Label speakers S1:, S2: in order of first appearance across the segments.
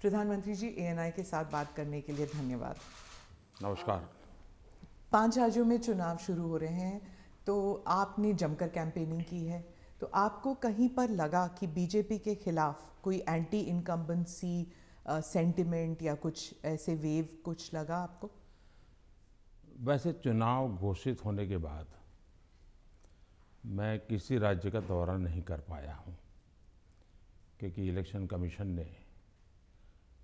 S1: प्रधानमंत्री जी एएनआई के साथ बात करने के लिए धन्यवाद।
S2: नमस्कार।
S1: पाँच राज्यों में चुनाव शुरू हो रहे हैं तो आपने जमकर कैंपेनिंग की है तो आपको कहीं पर लगा कि बीजेपी के खिलाफ कोई एंटी इनकम्बेंसी सेंटिमेंट या कुछ ऐसे वेव कुछ लगा आपको?
S2: वैसे चुनाव घोषित होने के बाद मैं किसी राज्य का दौरा नहीं कर पाया हूँ क्योंकि इलेक्शन कमीशन ने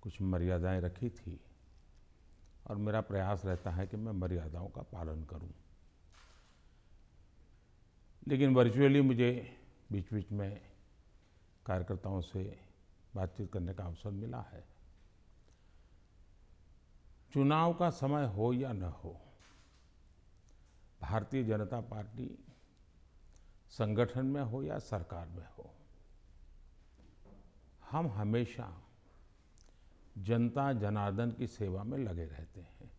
S2: कुछ मर्यादाएँ रखी थी और मेरा प्रयास रहता है कि मैं मर्यादाओं का पालन करूँ। लेकिन वर्चुअली मुझे बीच बीच में कार्यकर्ताओं से बातचीत करने का अवसर मिला है चुनाव का समय हो या न हो, भारतीय जनता पार्टी संगठन में हो या सरकार में हो, हम हमेशा जनता जनार्दन की सेवा में लगे रहते हैं।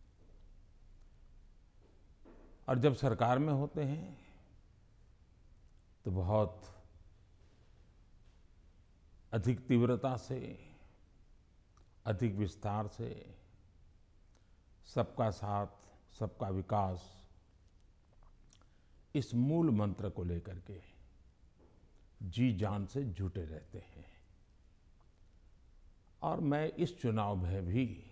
S2: और जब सरकार में होते हैं तो बहुत अधिक तीव्रता से, अधिक विस्तार से सबका साथ, सबका विकास इस मूल मंत्र को लेकर के जी जान से जुटे रहते हैं। और मैं इस चुनाव में भी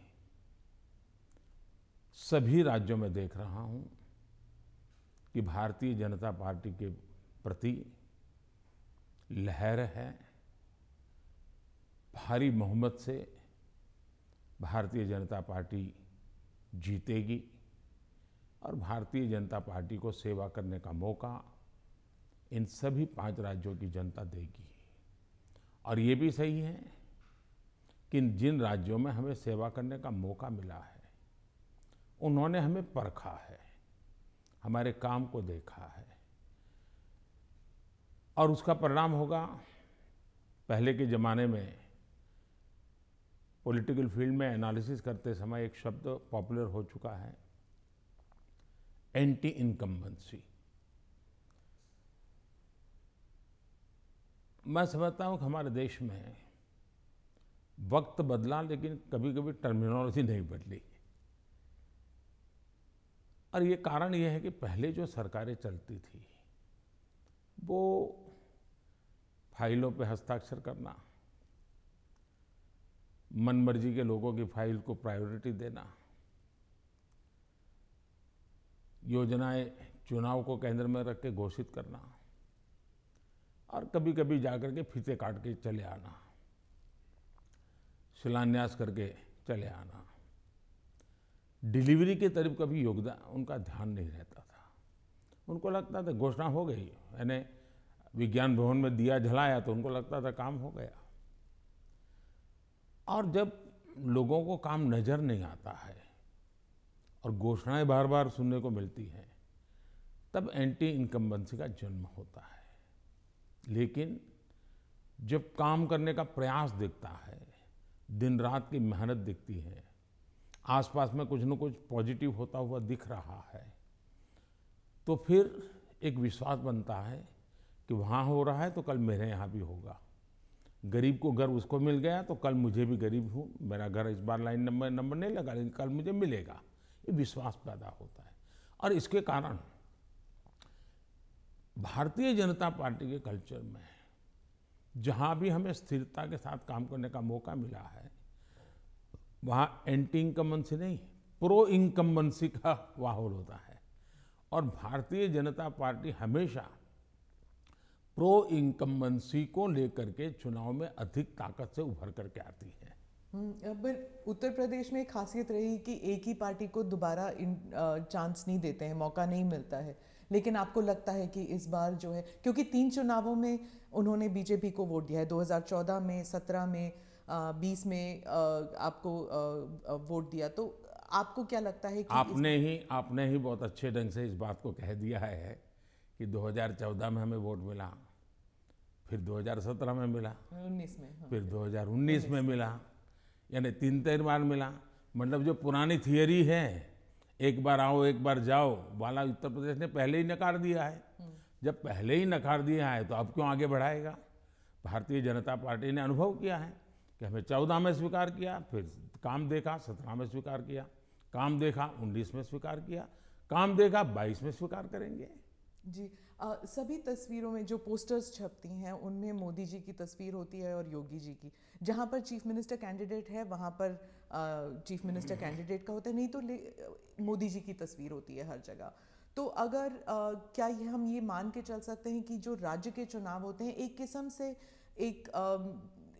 S2: सभी राज्यों में देख रहा हूँ कि भारतीय जनता पार्टी के प्रति लहर है, भारी बहुमत से भारतीय जनता पार्टी जीतेगी और भारतीय जनता पार्टी को सेवा करने का मौका इन सभी पाँच राज्यों की जनता देगी। और ये भी सही है कि जिन राज्यों में हमें सेवा करने का मौका मिला है, उन्होंने हमें परखा है, हमारे काम को देखा है। और उसका परिणाम होगा, पहले के ज़माने में पॉलिटिकल फ़ील्ड में एनालिसिस करते समय एक शब्द पॉपुलर हो चुका है एंटी इनकम्बेंसी मैं समझता हूँ कि हमारे देश में वक्त बदला, लेकिन कभी कभी टर्मिनोलॉजी नहीं बदली। और ये कारण ये है कि पहले जो सरकारें चलती थी, वो फाइलों पे हस्ताक्षर करना, मनमर्जी के लोगों की फ़ाइल को प्रायोरिटी देना, योजनाएँ चुनाव को केंद्र में रख के घोषित करना, और कभी कभी जाकर के फीते काट के चले आना। शिलान्यास करके चले आना। डिलीवरी के तरफ़ कभी योगदान, उनका ध्यान नहीं रहता था। उनको लगता था घोषणा हो गई, यानी विज्ञान भवन में दिया जलाया तो उनको लगता था काम हो गया। और जब लोगों को काम नज़र नहीं आता है और घोषणाएँ बार बार सुनने को मिलती हैं, तब एंटी इनकम्बेंसी का जन्म होता है। लेकिन जब काम करने का प्रयास दिखता है दिन रात की मेहनत दिखती है। आसपास में कुछ न कुछ पॉजिटिव होता हुआ दिख रहा है। तो फिर एक विश्वास बनता है कि वहाँ हो रहा है तो कल मेरे यहाँ भी होगा। गरीब को घर उसको मिल गया तो कल मुझे भी गरीब हूँ। मेरा घर इस बार लाइन नंबर नंबर नहीं लगा, लेकिन कल मुझे मिलेगा। ये विश्वास पैदा होता है। और इसके कारण भारतीय जनता पार्टी के कल्चर में जहाँ भी हमें स्थिरता के साथ काम करने का मौका मिला है वहाँ एंटी इनकम्बेंसी नहीं प्रो इनकम्बेंसी का माहौल होता है। और भारतीय जनता पार्टी हमेशा प्रो इनकम्बेंसी को लेकर के चुनाव में अधिक ताकत से उभर करके आती है।
S1: हम्म, पर उत्तर प्रदेश में खासियत रही कि एक ही पार्टी को दोबारा चांस नहीं देते हैं मौका नहीं मिलता है। लेकिन आपको लगता है कि इस बार जो है क्योंकि तीन चुनावों में उन्होंने बीजेपी को वोट दिया है 2014 में 17 में आ, 20 में आ, आपको आ, वोट दिया। तो आपको क्या लगता है कि
S2: आपने ही आपने ही बहुत अच्छे ढंग से इस बात को कह दिया है कि 2014 में हमें वोट मिला फिर 2017 में मिला
S1: 19 में हाँ।
S2: फिर 2019 में मिला यानी तीन तीन बार मिला। मतलब जो पुरानी थियरी है एक बार आओ एक बार जाओ। वाला उत्तर प्रदेश ने पहले ही नकार दिया है। जब पहले ही नकार दिया है तो अब क्यों आगे बढ़ाएगा? भारतीय जनता पार्टी ने अनुभव किया है कि हमें चौदह में स्वीकार किया फिर काम देखा सत्रह में स्वीकार किया काम देखा उन्नीस में स्वीकार किया काम देखा बाईस में स्वीकार करेंगे।
S1: जी आ, सभी तस्वीरों में जो पोस्टर्स छपती हैं उनमें मोदी जी की तस्वीर होती है और योगी जी की। जहाँ पर चीफ मिनिस्टर कैंडिडेट है वहाँ पर चीफ मिनिस्टर कैंडिडेट का होता है नहीं तो मोदी जी की तस्वीर होती है हर जगह। तो अगर आ, क्या ये हम ये मान के चल सकते हैं कि जो राज्य के चुनाव होते हैं एक किस्म से एक आ,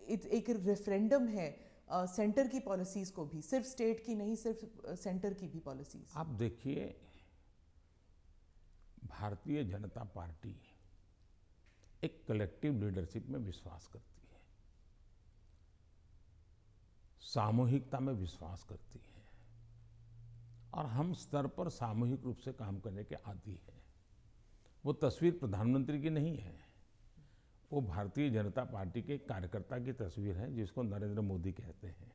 S1: एक रेफरेंडम है आ, सेंटर की पॉलिसीज़ को भी सिर्फ़ स्टेट की नहीं सिर्फ़ सेंटर की भी पॉलिसीज़
S2: आप देखिए भारतीय जनता पार्टी एक कलेक्टिव लीडरशिप में विश्वास करती है। सामूहिकता में विश्वास करती है। और हम स्तर पर सामूहिक रूप से काम करने के आदि हैं। वो तस्वीर प्रधानमंत्री की नहीं है। वो भारतीय जनता पार्टी के कार्यकर्ता की तस्वीर है, जिसको नरेंद्र मोदी कहते हैं।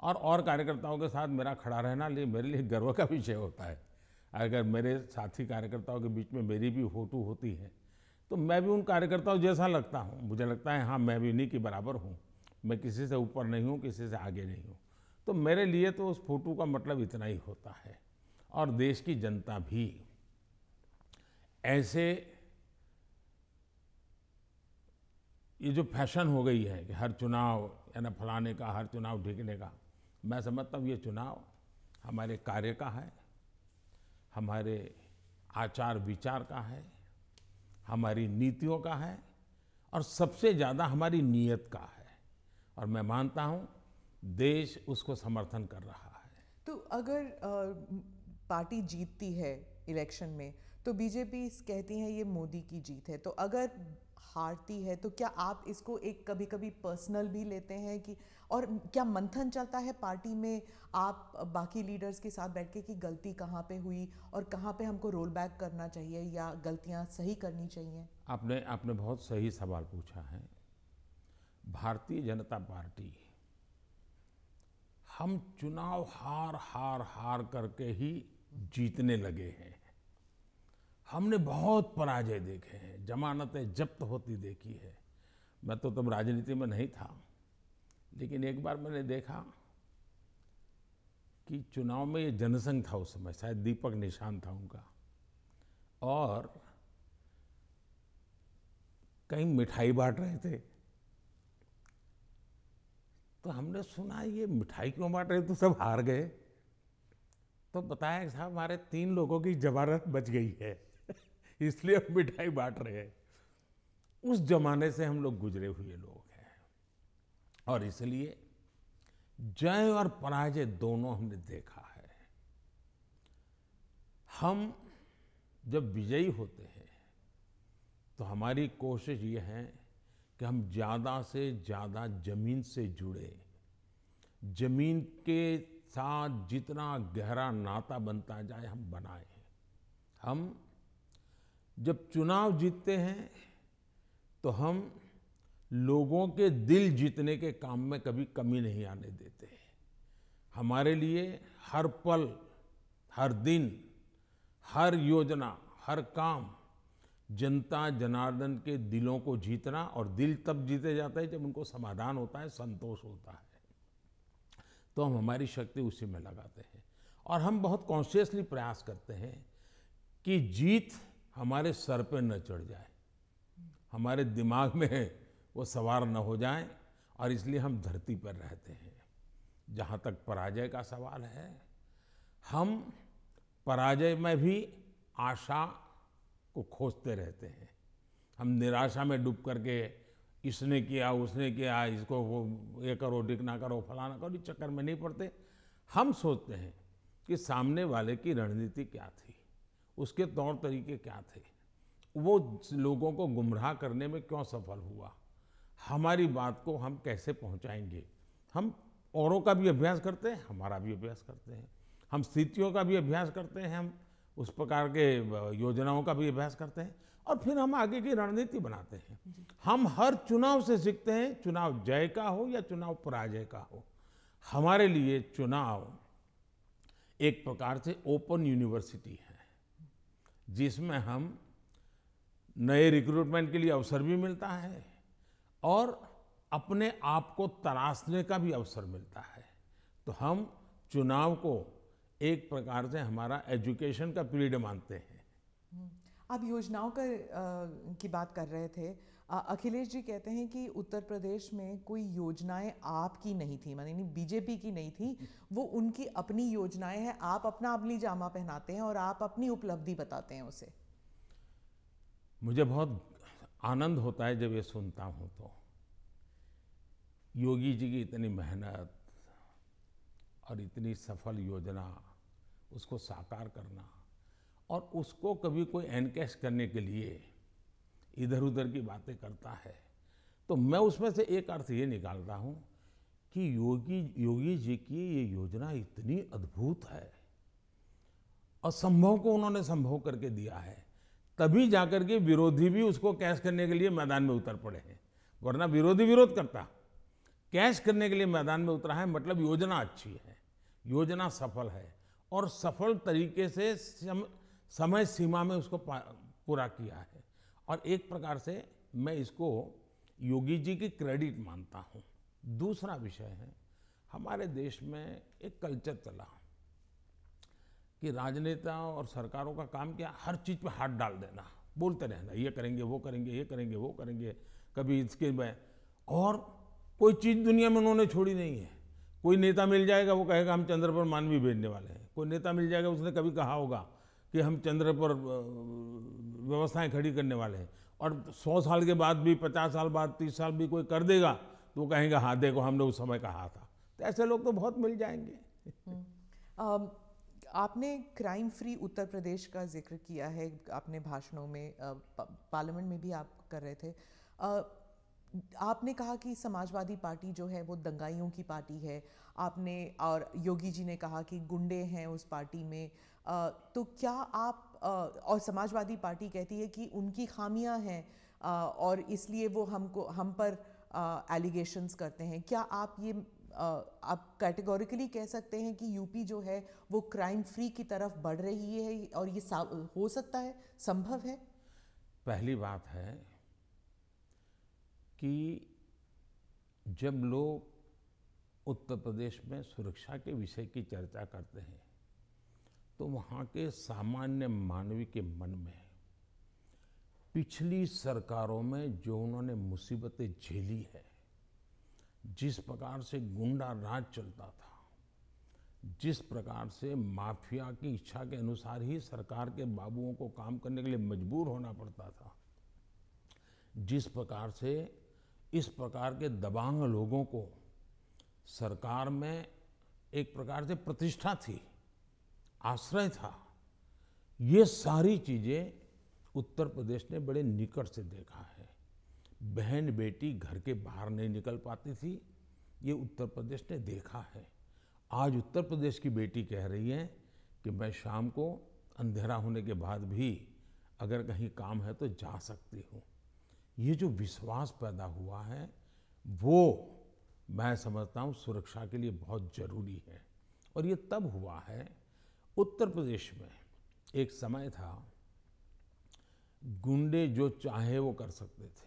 S2: और और कार्यकर्ताओं के साथ मेरा खड़ा रहना लिए मेरे लिए गर्व का विषय होता है। अगर मेरे साथी कार्यकर्ताओं के बीच में मेरी भी फ़ोटो होती है तो मैं भी उन कार्यकर्ताओं जैसा लगता हूँ। मुझे लगता है हाँ मैं भी उन्हीं के बराबर हूँ। मैं किसी से ऊपर नहीं हूँ, किसी से आगे नहीं हूँ। तो मेरे लिए तो उस फ़ोटो का मतलब इतना ही होता है। और देश की जनता भी ऐसे ये जो फ़ैशन हो गई है कि हर चुनाव, है ना, फलाने का, हर चुनाव ढीकने का। मैं समझता हूँ ये चुनाव हमारे कार्य का है, हमारे आचार विचार का है, हमारी नीतियों का है, और सबसे ज़्यादा हमारी नीयत का है। और मैं मानता हूँ देश उसको समर्थन कर रहा है।
S1: तो अगर आ, पार्टी जीतती है इलेक्शन में तो बीजेपी कहती है ये मोदी की जीत है। तो अगर हारती है तो क्या आप इसको एक कभी कभी पर्सनल भी लेते हैं कि और क्या मंथन चलता है पार्टी में आप बाकी लीडर्स के साथ बैठ के कि गलती कहाँ पे हुई और कहाँ पे हमको रोल बैक करना चाहिए या गलतियाँ सही करनी चाहिए?
S2: आपने आपने बहुत सही सवाल पूछा है। भारतीय जनता पार्टी, हम चुनाव हार हार हार करके ही जीतने लगे हैं। हमने बहुत पराजय देखे हैं, जमानतें जब्त होती देखी है। मैं तो तब राजनीति में नहीं था, लेकिन एक बार मैंने देखा कि चुनाव में ये जनसंघ था उस समय, शायद दीपक निशान था उनका। और कहीं मिठाई बांट रहे थे तो हमने सुना, ये मिठाई क्यों बांट रहे तो सब हार गए। तो बताया साहब, हमारे तीन लोगों की जमानत बच गई है, इसलिए हम मिठाई बांट रहे हैं। उस जमाने से हम लोग गुजरे हुए लोग हैं। और इसलिए जय और पराजय दोनों हमने देखा है। हम जब विजयी होते हैं तो हमारी कोशिश ये है कि हम ज़्यादा से ज़्यादा ज़मीन से जुड़े। ज़मीन के साथ जितना गहरा नाता बनता जाए, हम बनाए। हम जब चुनाव जीतते हैं तो हम लोगों के दिल जीतने के काम में कभी कमी नहीं आने देते। हमारे लिए हर पल, हर दिन, हर योजना, हर काम जनता जनार्दन के दिलों को जीतना और दिल तब जीते जाते हैं जब उनको समाधान होता है, संतोष होता है। तो हम हमारी शक्ति उसी में लगाते हैं। और हम बहुत कॉन्शियसली प्रयास करते हैं कि जीत हमारे सर पे न चढ़ जाए। हमारे दिमाग में वो सवार न हो जाए और इसलिए हम धरती पर रहते हैं। जहाँ तक पराजय का सवाल है, हम पराजय में भी आशा को खोजते रहते हैं। हम निराशा में डूब करके इसने किया, उसने किया, इसको वो ये करो डिक ना करो, फलाना करो, इस चक्कर में नहीं पड़ते। हम सोचते हैं कि सामने वाले की रणनीति क्या थी, उसके तौर तरीके क्या थे, वो लोगों को गुमराह करने में क्यों सफल हुआ, हमारी बात को हम कैसे पहुंचाएँगे? हम औरों का भी अभ्यास करते हैं, हमारा भी अभ्यास करते हैं, हम स्थितियों का भी अभ्यास करते हैं, हम उस प्रकार के योजनाओं का भी अभ्यास करते हैं और फिर हम आगे की रणनीति बनाते हैं। हम हर चुनाव से सीखते हैं चुनाव जय का हो या चुनाव पराजय का हो। हमारे लिए चुनाव एक प्रकार से ओपन यूनिवर्सिटी है जिसमें हम नए रिक्रूटमेंट के लिए अवसर भी मिलता है और अपने आप को तराशने का भी अवसर मिलता है। तो हम चुनाव को एक प्रकार से हमारा एजुकेशन का पीरियड मानते हैं।
S1: आप योजनाओं का की बात कर रहे थे। अखिलेश जी कहते हैं कि उत्तर प्रदेश में कोई योजनाएँ आपकी नहीं थी मानी बीजेपी की नहीं थी। वो उनकी अपनी योजनाएँ हैं आप अपना अपनी जामा पहनाते हैं और आप अपनी उपलब्धि बताते हैं उसे।
S2: मुझे बहुत आनंद होता है जब ये सुनता हूँ तो। योगी जी की इतनी मेहनत और इतनी सफल योजना उसको साकार करना और उसको कभी कोई एनकैश करने के लिए इधर उधर की बातें करता है। तो मैं उसमें से एक अर्थ ये निकालता हूँ कि योगी योगी जी की ये योजना इतनी अद्भुत है। असंभव को उन्होंने संभव करके दिया है। तभी जाकर के विरोधी भी उसको कैश करने के लिए मैदान में उतर पड़े हैं। वरना विरोधी विरोध करता। कैश करने के लिए मैदान में उतरा है मतलब योजना अच्छी है। योजना सफल है। और सफल तरीके से सम, समय सीमा में उसको पूरा किया है। और एक प्रकार से मैं इसको योगी जी की क्रेडिट मानता हूँ। दूसरा विषय है हमारे देश में एक कल्चर चला कि राजनेता और सरकारों का काम क्या? हर चीज़ पे हाथ डाल देना। बोलते रहना ये करेंगे वो करेंगे ये करेंगे वो करेंगे कभी इसके में। और कोई चीज़ दुनिया में उन्होंने छोड़ी नहीं है। कोई नेता मिल जाएगा वो कहेगा हम चंद्र पर मानवी भेजने वाले हैं। कोई नेता मिल जाएगा, उसने कभी कहा होगा कि हम चंद्र पर व्यवस्थाएँ खड़ी करने वाले हैं। और सौ साल के बाद भी, पचास साल बाद, तीस साल भी कोई कर देगा तो कहेंगे हाँ देखो, हमने उस समय कहा था। तो ऐसे लोग तो बहुत मिल जाएँगे।
S1: हम्म। आपने क्राइम फ्री उत्तर प्रदेश का ज़िक्र किया है अपने भाषणों में पार्लियामेंट में भी आप कर रहे थे। आपने कहा कि समाजवादी पार्टी जो है वो दंगाइयों की पार्टी है। आपने और योगी जी ने कहा कि गुंडे हैं उस पार्टी में। तो क्या आप और समाजवादी पार्टी कहती है कि उनकी खामियाँ हैं और इसलिए वो हमको, हम पर एलिगेशंस करते हैं। क्या आप ये आप कैटेगोरिकली कह सकते हैं कि यूपी जो है वो क्राइम फ्री की तरफ़ बढ़ रही है और ये हो सकता है, संभव है?
S2: पहली बात है कि जब लोग उत्तर प्रदेश में सुरक्षा के विषय की चर्चा करते हैं तो वहाँ के सामान्य मानवी के मन में पिछली सरकारों में जो उन्होंने मुसीबतें झेली है, जिस प्रकार से गुंडा राज चलता था, जिस प्रकार से माफिया की इच्छा के अनुसार ही सरकार के बाबुओं को काम करने के लिए मजबूर होना पड़ता था, जिस प्रकार से इस प्रकार के दबांग लोगों को सरकार में एक प्रकार से प्रतिष्ठा थी, आश्रय था। ये सारी चीज़ें उत्तर प्रदेश ने बड़े निकट से देखा है। बहन बेटी घर के बाहर नहीं निकल पाती थी, ये उत्तर प्रदेश ने देखा है। आज उत्तर प्रदेश की बेटी कह रही है कि मैं शाम को अंधेरा होने के बाद भी अगर कहीं काम है तो जा सकती हूँ। ये जो विश्वास पैदा हुआ है, वो मैं समझता हूँ सुरक्षा के लिए बहुत ज़रूरी है। और ये तब हुआ है, उत्तर प्रदेश में एक समय था, गुंडे जो चाहे वो कर सकते थे।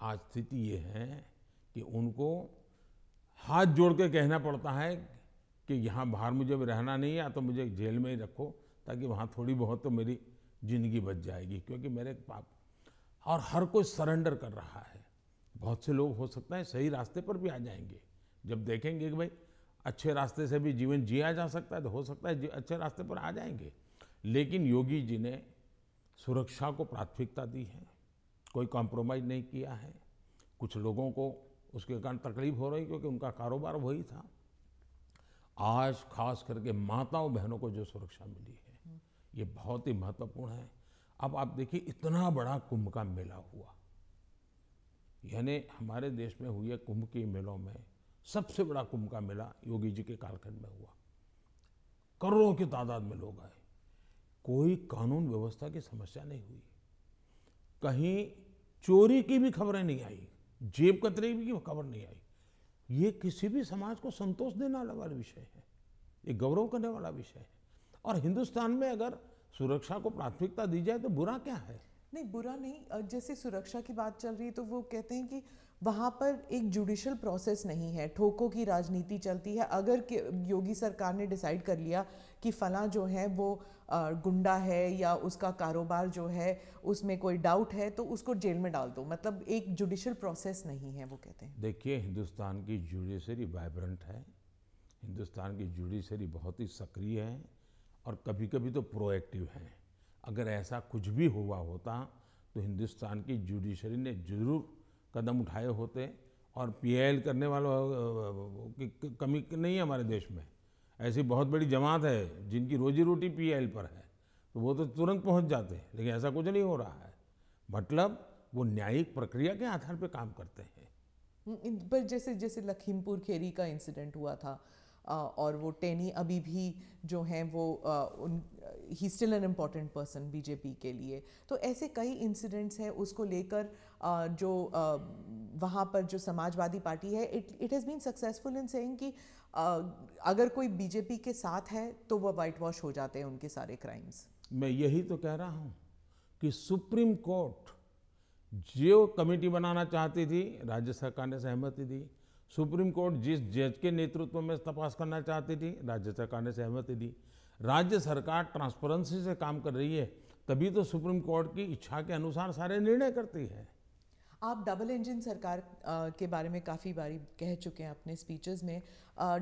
S2: आज स्थिति ये है कि उनको हाथ जोड़ के कहना पड़ता है कि यहाँ बाहर मुझे रहना नहीं है तो मुझे जेल में ही रखो, ताकि वहाँ थोड़ी बहुत तो मेरी ज़िंदगी बच जाएगी, क्योंकि मेरे पाप और हर कोई सरेंडर कर रहा है। बहुत से लोग हो सकता है सही रास्ते पर भी आ जाएँगे। जब देखेंगे कि भाई अच्छे रास्ते से भी जीवन जिया जा सकता है तो हो सकता है अच्छे रास्ते पर आ जाएँगे। लेकिन योगी जी ने सुरक्षा को प्राथमिकता दी है। कोई कॉम्प्रोमाइज़ नहीं किया है। कुछ लोगों को उसके कारण तकलीफ़ हो रही क्योंकि उनका कारोबार वही था। आज खास करके माताओं बहनों को जो सुरक्षा मिली है, ये बहुत ही महत्वपूर्ण है। अब आप देखिए, इतना बड़ा कुंभ का मेला हुआ। यानी हमारे देश में हुए कुंभ के मेलों में सबसे बड़ा कुंभ का मेला योगी जी के कालखंड में हुआ। करोड़ों की तादाद में लोग आए। कोई कानून व्यवस्था की समस्या नहीं हुई। कहीं चोरी की भी खबरें नहीं आई, जेब कतरे की खबर नहीं आई। ये किसी भी समाज को संतोष देने वाला विषय है। ये गौरव करने वाला विषय है। और हिंदुस्तान में अगर सुरक्षा को प्राथमिकता दी जाए तो बुरा क्या है?
S1: नहीं बुरा नहीं। जैसे सुरक्षा की बात चल रही है तो वो कहते हैं कि वहाँ पर एक जुडिशल प्रोसेस नहीं है। ठोकों की राजनीति चलती है। अगर योगी सरकार ने डिसाइड कर लिया कि फला जो है वो गुंडा है या उसका कारोबार जो है उसमें कोई डाउट है तो उसको जेल में डाल दो। मतलब एक जुडिशल प्रोसेस नहीं है वो कहते हैं।
S2: देखिए हिंदुस्तान की जुडिशरी वाइब्रेंट है। हिंदुस्तान की जुडिशरी बहुत ही सक्रिय है। और कभी कभी तो प्रोएक्टिव हैं। अगर ऐसा कुछ भी हुआ होता तो हिंदुस्तान की जुडिशरी ने ज़रूर कदम उठाए होते और पीएल करने वालों की कमी नहीं है हमारे देश में। ऐसी बहुत बड़ी जमात है जिनकी रोजी रोटी पीएल पर है तो वो तो तुरंत पहुँच जाते हैं, लेकिन ऐसा कुछ नहीं हो रहा है। मतलब वो न्यायिक प्रक्रिया के आधार पर काम करते हैं।
S1: पर जैसे जैसे लखीमपुर खेरी का इंसिडेंट हुआ था और वो टेनी अभी भी जो हैं वो उन ही still an important person BJP के लिए। तो ऐसे कई इंसिडेंट्स हैं उसको लेकर जो वहाँ पर जो समाजवादी पार्टी है it it has been successful in saying कि अगर कोई बीजेपी के साथ है तो वह वाइट वॉश हो जाते हैं उनके सारे क्राइम्स
S2: मैं यही तो कह रहा हूँ कि सुप्रीम कोर्ट जो कमेटी बनाना चाहती थी, राज्य सरकार ने सहमति दी सुप्रीम कोर्ट जिस जज के नेतृत्व में तपास करना चाहती थी, राज्य सरकार ने सहमति दी। राज्य सरकार ट्रांसपेरेंसी से काम कर रही है, तभी तो सुप्रीम कोर्ट की इच्छा के अनुसार सारे निर्णय करती है।
S1: आप डबल इंजन सरकार के बारे में काफ़ी बारी कह चुके हैं अपने स्पीचेस में।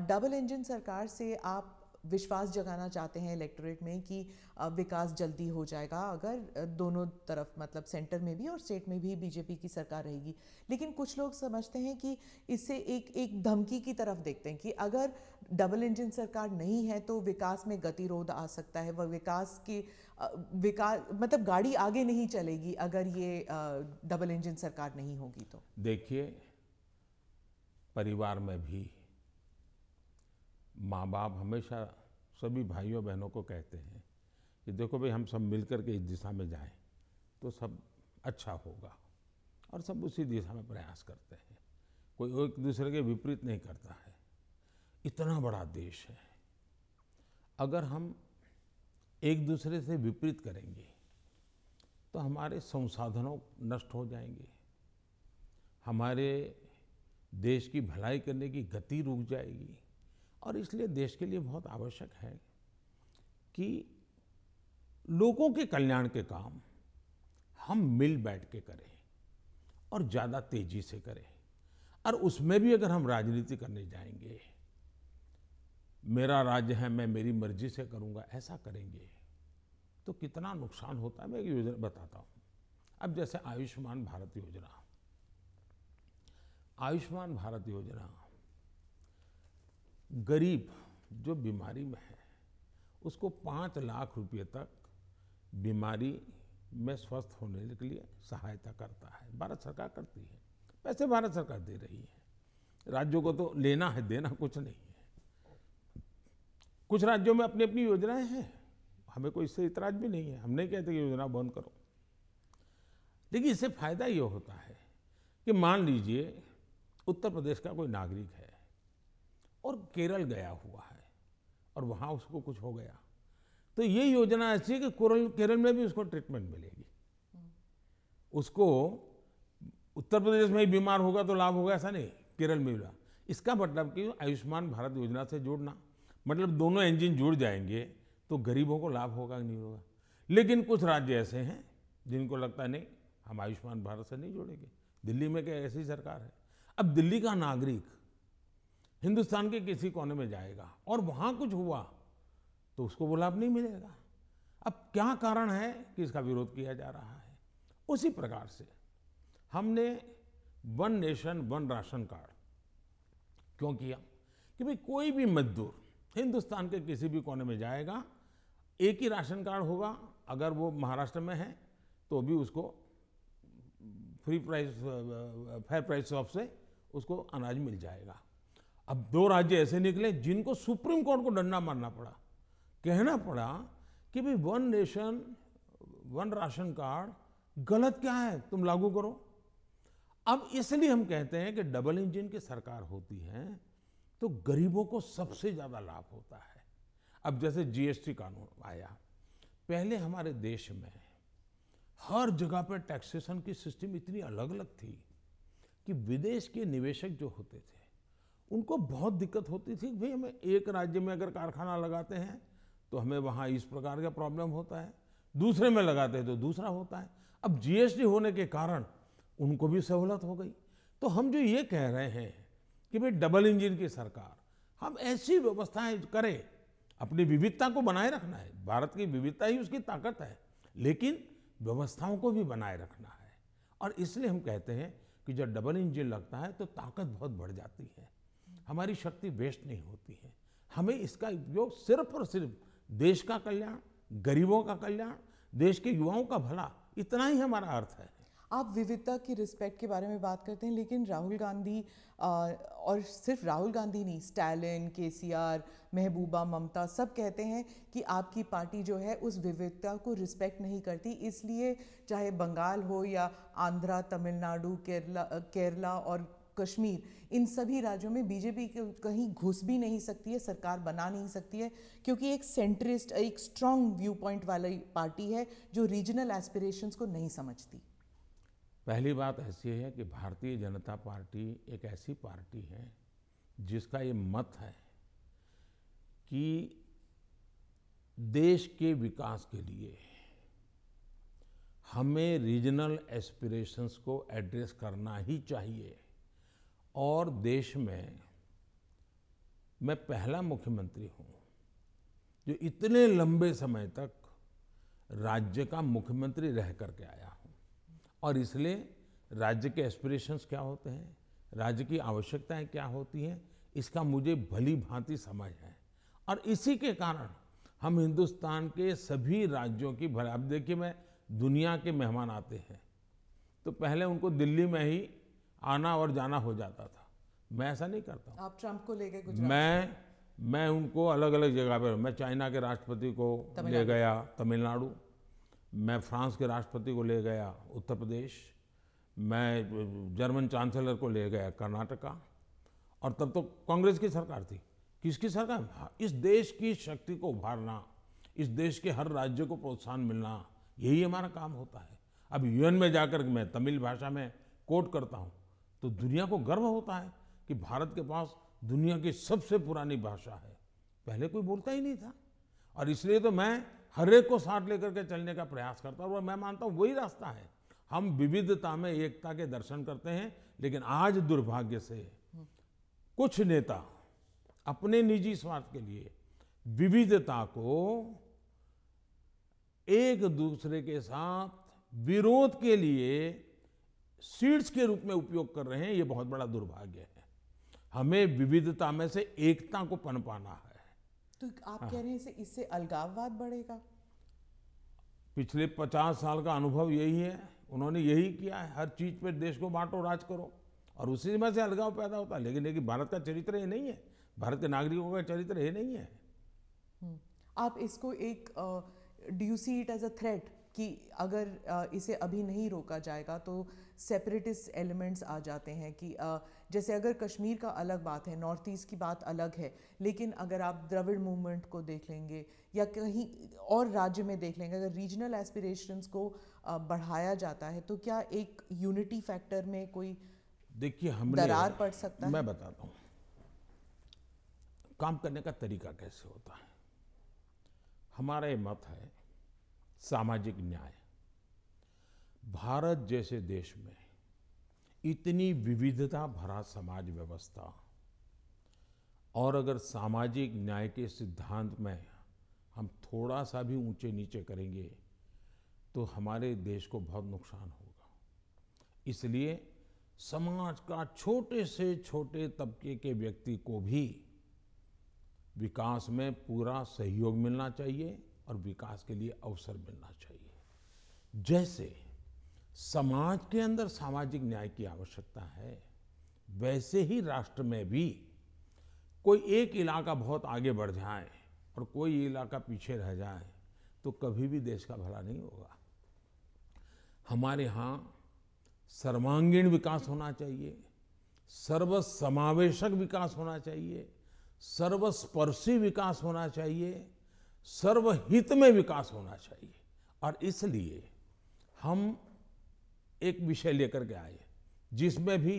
S1: डबल इंजन सरकार से आप विश्वास जगाना चाहते हैं इलेक्टोरेट में कि विकास जल्दी हो जाएगा, अगर दोनों तरफ़ मतलब सेंटर में भी और स्टेट में भी बीजेपी की सरकार रहेगी। लेकिन कुछ लोग समझते हैं कि इससे एक एक धमकी की तरफ़ देखते हैं कि अगर डबल इंजन सरकार नहीं है तो विकास में गतिरोध आ सकता है वह विकास की विकास मतलब गाड़ी आगे नहीं चलेगी अगर ये डबल इंजन सरकार नहीं होगी तो।
S2: देखिए, परिवार में भी माँ बाप हमेशा सभी भाइयों बहनों को कहते हैं कि देखो भाई, हम सब मिलकर के इस दिशा में जाएँ तो सब अच्छा होगा। और सब उसी दिशा में प्रयास करते हैं। कोई एक दूसरे के विपरीत नहीं करता है। इतना बड़ा देश है। अगर हम एक दूसरे से विपरीत करेंगे तो हमारे संसाधनों नष्ट हो जाएँगे। हमारे देश की भलाई करने की गति रुक जाएगी। और इसलिए देश के लिए बहुत आवश्यक है कि लोगों के कल्याण के काम हम मिल बैठ के करें और ज़्यादा तेज़ी से करें। और उसमें भी अगर हम राजनीति करने जाएँगे, मेरा राज्य है, मैं मेरी मर्ज़ी से करूँगा, ऐसा करेंगे तो कितना नुकसान होता है? मैं एक योजना बताता हूँ। अब जैसे आयुष्मान भारत योजना। आयुष्मान भारत योजना गरीब जो बीमारी में है, उसको पाँच लाख रुपए तक बीमारी में स्वस्थ होने के लिए सहायता करता है। भारत सरकार करती है। पैसे भारत सरकार दे रही है। राज्यों को तो लेना है, देना कुछ नहीं है। कुछ राज्यों में अपनी अपनी योजनाएँ हैं। हमें कोई इससे इतराज भी नहीं है। हम नहीं कहते कि योजना बंद करो। लेकिन इससे फ़ायदा ये होता है कि मान लीजिए उत्तर प्रदेश का कोई नागरिक है और केरल गया हुआ है, और वहाँ उसको कुछ हो गया। तो ये योजना ऐसी है कि केरल में भी उसको ट्रीटमेंट मिलेगी। उसको उत्तर प्रदेश में ही बीमार होगा तो लाभ होगा, ऐसा नहीं। केरल में भी इसका मतलब कि आयुष्मान भारत योजना से जोड़ना। मतलब दोनों इंजन जुड़ जाएँगे तो गरीबों को लाभ होगा नहीं होगा। लेकिन कुछ राज्य ऐसे हैं जिनको लगता नहीं, हम आयुष्मान भारत से नहीं जोड़ेंगे। दिल्ली में क्या ऐसी सरकार है? अब दिल्ली का नागरिक हिंदुस्तान के किसी कोने में जाएगा और वहाँ कुछ हुआ तो उसको वो लाभ नहीं मिलेगा। अब क्या कारण है कि इसका विरोध किया जा रहा है? उसी प्रकार से हमने one nation, one ration card क्यों किया? कि भाई कोई भी मजदूर हिंदुस्तान के किसी भी कोने में जाएगा, एक ही राशन कार्ड होगा, अगर वो महाराष्ट्र में है तो भी उसको free price fair price off से उसको अनाज मिल जाएगा। अब दो राज्य ऐसे निकले जिनको सुप्रीम कोर्ट को डंडा मारना पड़ा। कहना पड़ा कि भाई one nation one ration card गलत क्या है? तुम लागू करो। अब इसलिए हम कहते हैं कि डबल इंजन की सरकार होती है तो गरीबों को सबसे ज़्यादा लाभ होता है। अब जैसे जीएसटी कानून आया, पहले हमारे देश में हर जगह पर टैक्सेशन की सिस्टम इतनी अलग अलग थी कि विदेश के निवेशक जो होते थे उनको बहुत दिक्कत होती थी, भाई हमें एक राज्य में अगर कारखाना लगाते हैं तो हमें वहाँ इस प्रकार का प्रॉब्लम होता है। दूसरे में लगाते हैं तो दूसरा होता है। अब जीएसटी होने के कारण उनको भी सहूलत हो गई। तो हम जो ये कह रहे हैं कि भाई डबल इंजन की सरकार, हम ऐसी व्यवस्थाएँ करें, अपनी विविधता को बनाए रखना है। भारत की विविधता ही उसकी ताकत है, लेकिन व्यवस्थाओं को भी बनाए रखना है। और इसलिए हम कहते हैं कि जब डबल इंजन लगता है तो ताकत बहुत बढ़ जाती है। हमारी शक्ति वेस्ट नहीं होती है। हमें इसका उपयोग सिर्फ़ और सिर्फ़ देश का कल्याण गरीबों का कल्याण देश के युवाओं का भला इतना ही हमारा अर्थ है।
S1: आप विविधता की रिस्पेक्ट के बारे में बात करते हैं लेकिन राहुल गांधी आ, और सिर्फ़ राहुल गांधी नहीं स्टैलिन केसीआर महबूबा ममता सब कहते हैं कि आपकी पार्टी जो है उस विविधता को रिस्पेक्ट नहीं करती। इसलिए चाहे बंगाल हो या आंध्रा तमिलनाडु केरला केरला और कश्मीर। इन सभी राज्यों में बीजेपी कहीं घुस भी नहीं सकती है, सरकार बना नहीं सकती है, क्योंकि एक सेंट्रिस्ट एक स्ट्रॉन्ग व्यू पॉइंट वाली पार्टी है जो रीजनल एस्पिरेशंस को नहीं समझती।
S2: पहली बात ऐसी है कि भारतीय जनता पार्टी एक ऐसी पार्टी है जिसका ये मत है कि देश के विकास के लिए हमें रीजनल एस्पिरेशंस को एड्रेस करना ही चाहिए। और देश में मैं पहला मुख्यमंत्री हूँ, जो इतने लंबे समय तक राज्य का मुख्यमंत्री रह करके आया हूँ। और इसलिए राज्य के एस्पिरेशंस क्या होते हैं, राज्य की आवश्यकताएँ क्या होती हैं, इसका मुझे भली भांति समझ है। और इसी के कारण हम हिंदुस्तान के सभी राज्यों की भले, अब देखिए मैं दुनिया के मेहमान आते हैं तो पहले उनको दिल्ली में ही आना और जाना हो जाता था। मैं ऐसा नहीं करता
S1: आप ट्रंप को ले गए
S2: मैं मैं उनको अलग अलग जगह पर मैं चाइना के राष्ट्रपति को ले गया तमिलनाडु। मैं फ्रांस के राष्ट्रपति को ले गया उत्तर प्रदेश। मैं जर्मन चांसलर को ले गया कर्नाटका। और तब तो कांग्रेस की सरकार थी। किसकी सरकार? इस देश की शक्ति को उभारना इस देश के हर राज्य को प्रोत्साहन मिलना यही हमारा काम होता है। अब यूएन में जाकर मैं तमिल भाषा में कोट करता हूँ। तो दुनिया को गर्व होता है कि भारत के पास दुनिया की सबसे पुरानी भाषा है। पहले कोई बोलता ही नहीं था। और इसलिए तो मैं हर एक को साथ लेकर के चलने का प्रयास करता हूँ और मैं मानता हूँ वही रास्ता है। हम विविधता में एकता के दर्शन करते हैं, लेकिन आज दुर्भाग्य से कुछ नेता अपने निजी स्वार्थ के लिए विविधता को एक दूसरे के साथ विरोध के लिए सीड्स के रूप में उपयोग कर रहे हैं ये बहुत बड़ा दुर्भाग्य है। हमें विविधता में से एकता को पनपाना है।
S1: तो आप हाँ। कह रहे हैं इससे अलगाववाद बढ़ेगा?
S2: पिछले पचास साल का अनुभव यही है। उन्होंने यही किया है हर चीज़ पे देश को बांटो राज करो। और उसी में से अलगाव पैदा होता है। लेकिन लेकिन भारत का चरित्र ये नहीं है। भारत के नागरिकों का चरित्र ये नहीं है।
S1: हम्म। आप इसको एक do see it as a threat कि अगर इसे अभी नहीं रोका जाएगा तो सेपरेटिस्ट एलिमेंट्स आ जाते हैं कि जैसे अगर कश्मीर का अलग बात है नॉर्थ ईस्ट की बात अलग है लेकिन अगर आप द्रविड़ मूवमेंट को देख लेंगे या कहीं और राज्य में देख लेंगे अगर रीजनल एस्पिरेशंस को बढ़ाया जाता है तो क्या एक यूनिटी फैक्टर में कोई
S2: देखिए हम
S1: दरार पड़ सकता मैं
S2: है? मैं बताता हूँ काम करने का तरीका कैसे होता है? हमारा ये मत है सामाजिक न्याय। भारत जैसे देश में इतनी विविधता भरा समाज व्यवस्था और अगर सामाजिक न्याय के सिद्धांत में हम थोड़ा सा भी ऊँचे नीचे करेंगे तो हमारे देश को बहुत नुकसान होगा। इसलिए समाज का छोटे से छोटे तबके के व्यक्ति को भी विकास में पूरा सहयोग मिलना चाहिए और विकास के लिए अवसर मिलना चाहिए। जैसे समाज के अंदर सामाजिक न्याय की आवश्यकता है। वैसे ही राष्ट्र में भी कोई एक इलाका बहुत आगे बढ़ जाए और कोई इलाका पीछे रह जाए तो कभी भी देश का भला नहीं होगा। हमारे यहाँ सर्वांगीण विकास होना चाहिए सर्व समावेशक विकास होना चाहिए, सर्वस्पर्शी विकास होना चाहिए, सर्वहित में विकास होना चाहिए। और इसलिए हम एक विषय लेकर के आए, जिसमें भी